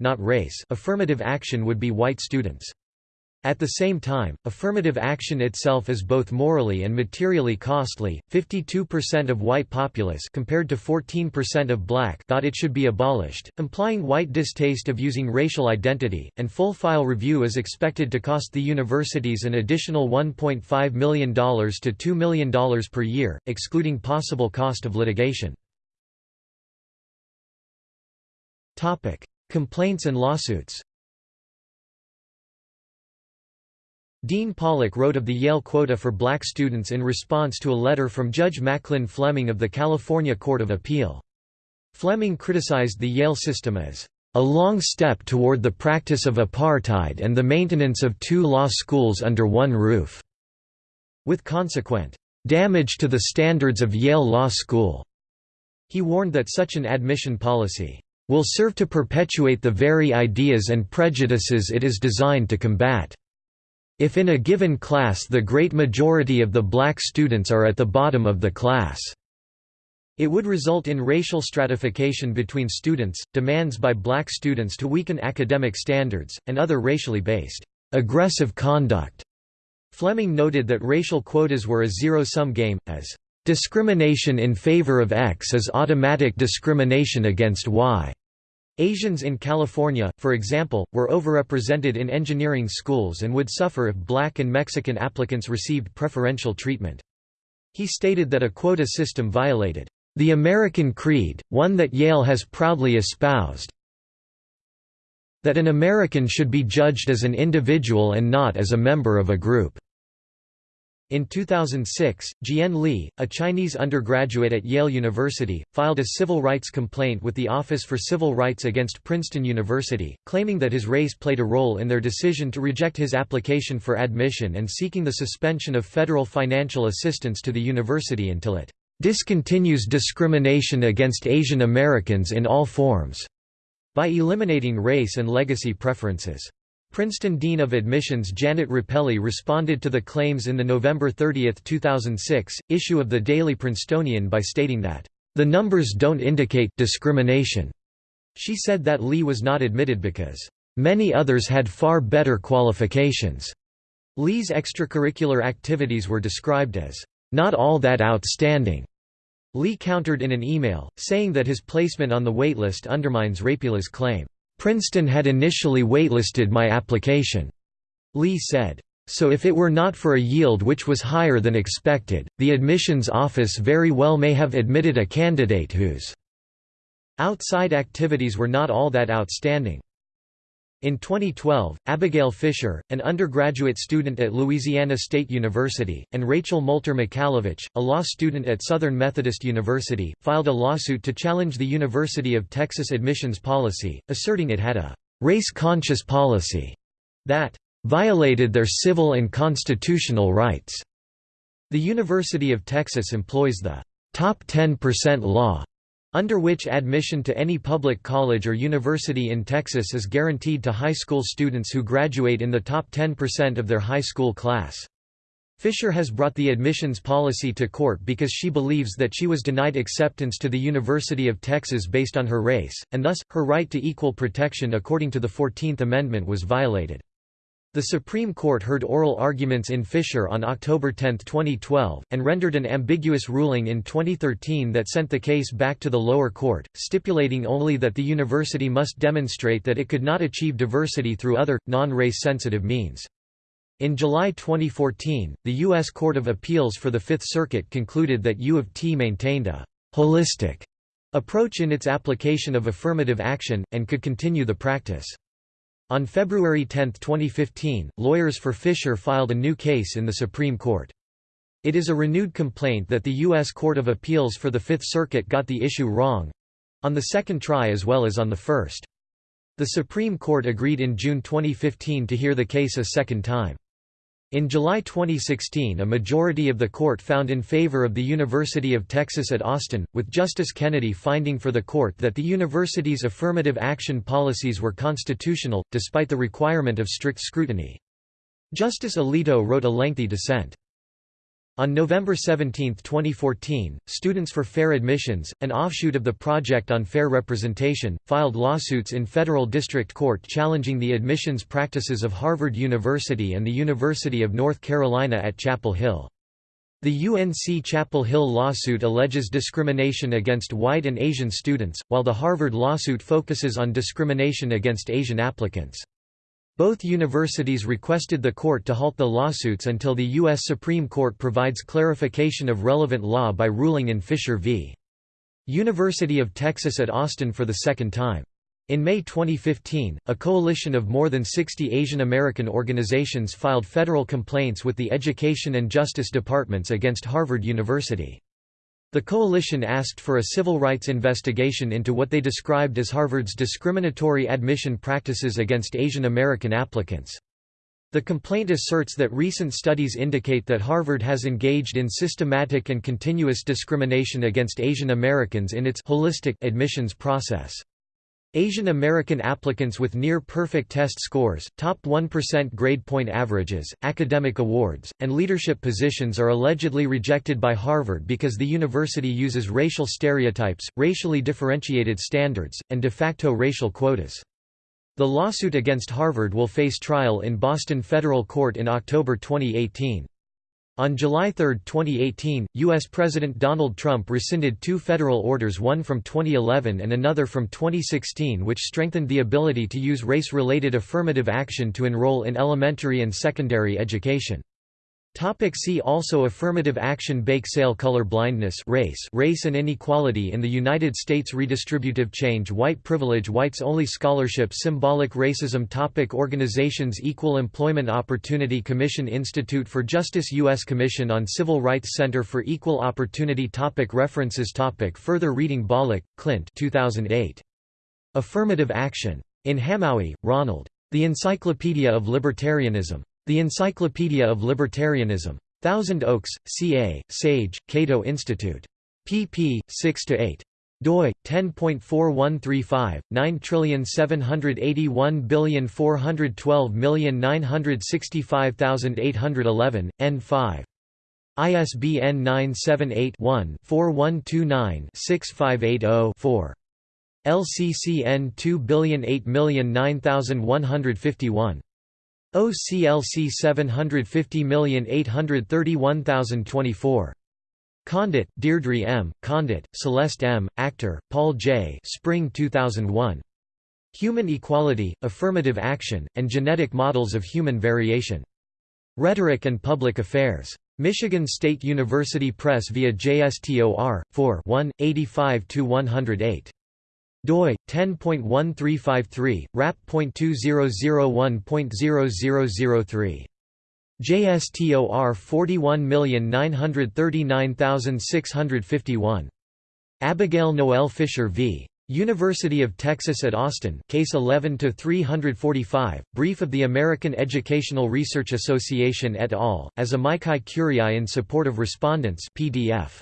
[SPEAKER 1] affirmative action would be white students. At the same time, affirmative action itself is both morally and materially costly. 52% of white populace compared to 14% of black thought it should be abolished, implying white distaste of using racial identity, and full file review is expected to cost the universities an additional $1.5 million to $2 million per year, excluding possible cost of litigation. Topic: Complaints and lawsuits. Dean Pollak wrote of the Yale quota for black students in response to a letter from Judge Macklin Fleming of the California Court of Appeal. Fleming criticized the Yale system as a long step toward the practice of apartheid and the maintenance of two law schools under one roof, with consequent damage to the standards of Yale Law School. He warned that such an admission policy will serve to perpetuate the very ideas and prejudices it is designed to combat. If in a given class the great majority of the black students are at the bottom of the class, it would result in racial stratification between students, demands by black students to weaken academic standards, and other racially based, aggressive conduct. Fleming noted that racial quotas were a zero-sum game, as, "...discrimination in favor of X is automatic discrimination against Y." Asians in California, for example, were overrepresented in engineering schools and would suffer if black and Mexican applicants received preferential treatment. He stated that a quota system violated the American creed, one that Yale has proudly espoused, that an American should be judged as an individual and not as a member of a group. In 2006, Jian Li, a Chinese undergraduate at Yale University, filed a civil rights complaint with the Office for Civil Rights against Princeton University, claiming that his race played a role in their decision to reject his application for admission and seeking the suspension of federal financial assistance to the university until it discontinues discrimination against Asian Americans in all forms by eliminating race and legacy preferences. Princeton Dean of Admissions Janet Rapelye responded to the claims in the November 30, 2006, issue of the Daily Princetonian by stating that, "...the numbers don't indicate discrimination." She said that Li was not admitted because, "...many others had far better qualifications." Li's extracurricular activities were described as, "...not all that outstanding." Li countered in an email, saying that his placement on the waitlist undermines Rapelye's claim. Princeton had initially waitlisted my application. Li said. So if it were not for a yield which was higher than expected, the admissions office very well may have admitted a candidate whose outside activities were not all that outstanding. In 2012, Abigail Fisher, an undergraduate student at Louisiana State University, and Rachel Moulter Michalowicz, a law student at Southern Methodist University, filed a lawsuit to challenge the University of Texas admissions policy, asserting it had a race-conscious policy that violated their civil and constitutional rights. The University of Texas employs the top 10% law under which admission to any public college or university in Texas is guaranteed to high school students who graduate in the top 10% of their high school class. Fisher has brought the admissions policy to court because she believes that she was denied acceptance to the University of Texas based on her race, and thus, her right to equal protection according to the Fourteenth Amendment was violated. The Supreme Court heard oral arguments in Fisher on October 10, 2012, and rendered an ambiguous ruling in 2013 that sent the case back to the lower court, stipulating only that the university must demonstrate that it could not achieve diversity through other, non-race sensitive means. In July 2014, the U.S. Court of Appeals for the Fifth Circuit concluded that U of T maintained a «holistic» approach in its application of affirmative action, and could continue the practice. On February 10, 2015, lawyers for Fisher filed a new case in the Supreme Court. It is a renewed complaint that the U.S. Court of Appeals for the Fifth Circuit got the issue wrong—on the second try as well as on the first. The Supreme Court agreed in June 2015 to hear the case a second time. In July 2016 a majority of the court found in favor of the University of Texas at Austin, with Justice Kennedy finding for the court that the university's affirmative action policies were constitutional, despite the requirement of strict scrutiny. Justice Alito wrote a lengthy dissent. On November 17, 2014, Students for Fair Admissions, an offshoot of the Project on Fair Representation, filed lawsuits in federal district court challenging the admissions practices of Harvard University and the University of North Carolina at Chapel Hill. The UNC Chapel Hill lawsuit alleges discrimination against white and Asian students, while the Harvard lawsuit focuses on discrimination against Asian applicants. Both universities requested the court to halt the lawsuits until the U.S. Supreme Court provides clarification of relevant law by ruling in Fisher v. University of Texas at Austin for the second time. In May 2015, a coalition of more than 60 Asian American organizations filed federal complaints with the Education and Justice Departments against Harvard University. The coalition asked for a civil rights investigation into what they described as Harvard's discriminatory admission practices against Asian American applicants. The complaint asserts that recent studies indicate that Harvard has engaged in systematic and continuous discrimination against Asian Americans in its holistic admissions process. Asian American applicants with near-perfect test scores, top 1% grade point averages, academic awards, and leadership positions are allegedly rejected by Harvard because the university uses racial stereotypes, racially differentiated standards, and de facto racial quotas. The lawsuit against Harvard will face trial in Boston federal court in October 2018. On July 3, 2018, U.S. President Donald Trump rescinded two federal orders one from 2011 and another from 2016 which strengthened the ability to use race-related affirmative action to enroll in elementary and secondary education. Topic see also Affirmative action Bake sale Color blindness race race and inequality in the United States Redistributive change White privilege Whites only scholarship Symbolic racism topic Organizations Equal Employment Opportunity Commission Institute for Justice U.S. Commission on Civil Rights Center for Equal Opportunity topic References topic Further reading Bolick, Clint 2008. Affirmative Action. In Hamowy, Ronald. The Encyclopedia of Libertarianism. The Encyclopedia of Libertarianism. Thousand Oaks, CA, Sage, Cato Institute. pp. 6–8 doi 10.4135 9781412965811 n5 ISBN 978-1-4129-6580-4. LCCN 2008009151. OCLC 750831024. Condit, Deirdre M., Condit, Celeste M., Achter, Paul J. Spring 2001. Human Equality, Affirmative Action, and Genetic Models of Human Variation. Rhetoric and Public Affairs. Michigan State University Press via JSTOR, 4 1, 85–108 doi 10.1353 rap.2001.0003 JSTOR 41939651 Abigail Noel Fisher v. University of Texas at Austin Case 11 to 345 Brief of the American Educational Research Association et al as Amici Curiae in support of respondents PDF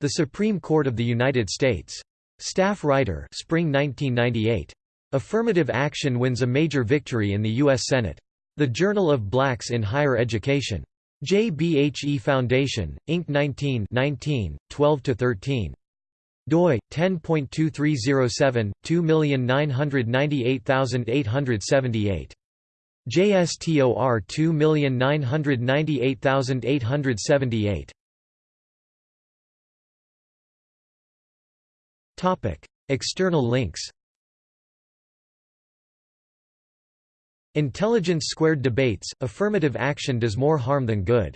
[SPEAKER 1] The Supreme Court of the United States Staff writer Spring 1998. Affirmative Action wins a major victory in the U.S. Senate. The Journal of Blacks in Higher Education. JBHE Foundation, Inc. 19 19, 12–13. doi 10.2307 2998878 JSTOR 2998878 External links. Intelligence Squared debates: Affirmative action does more harm than good.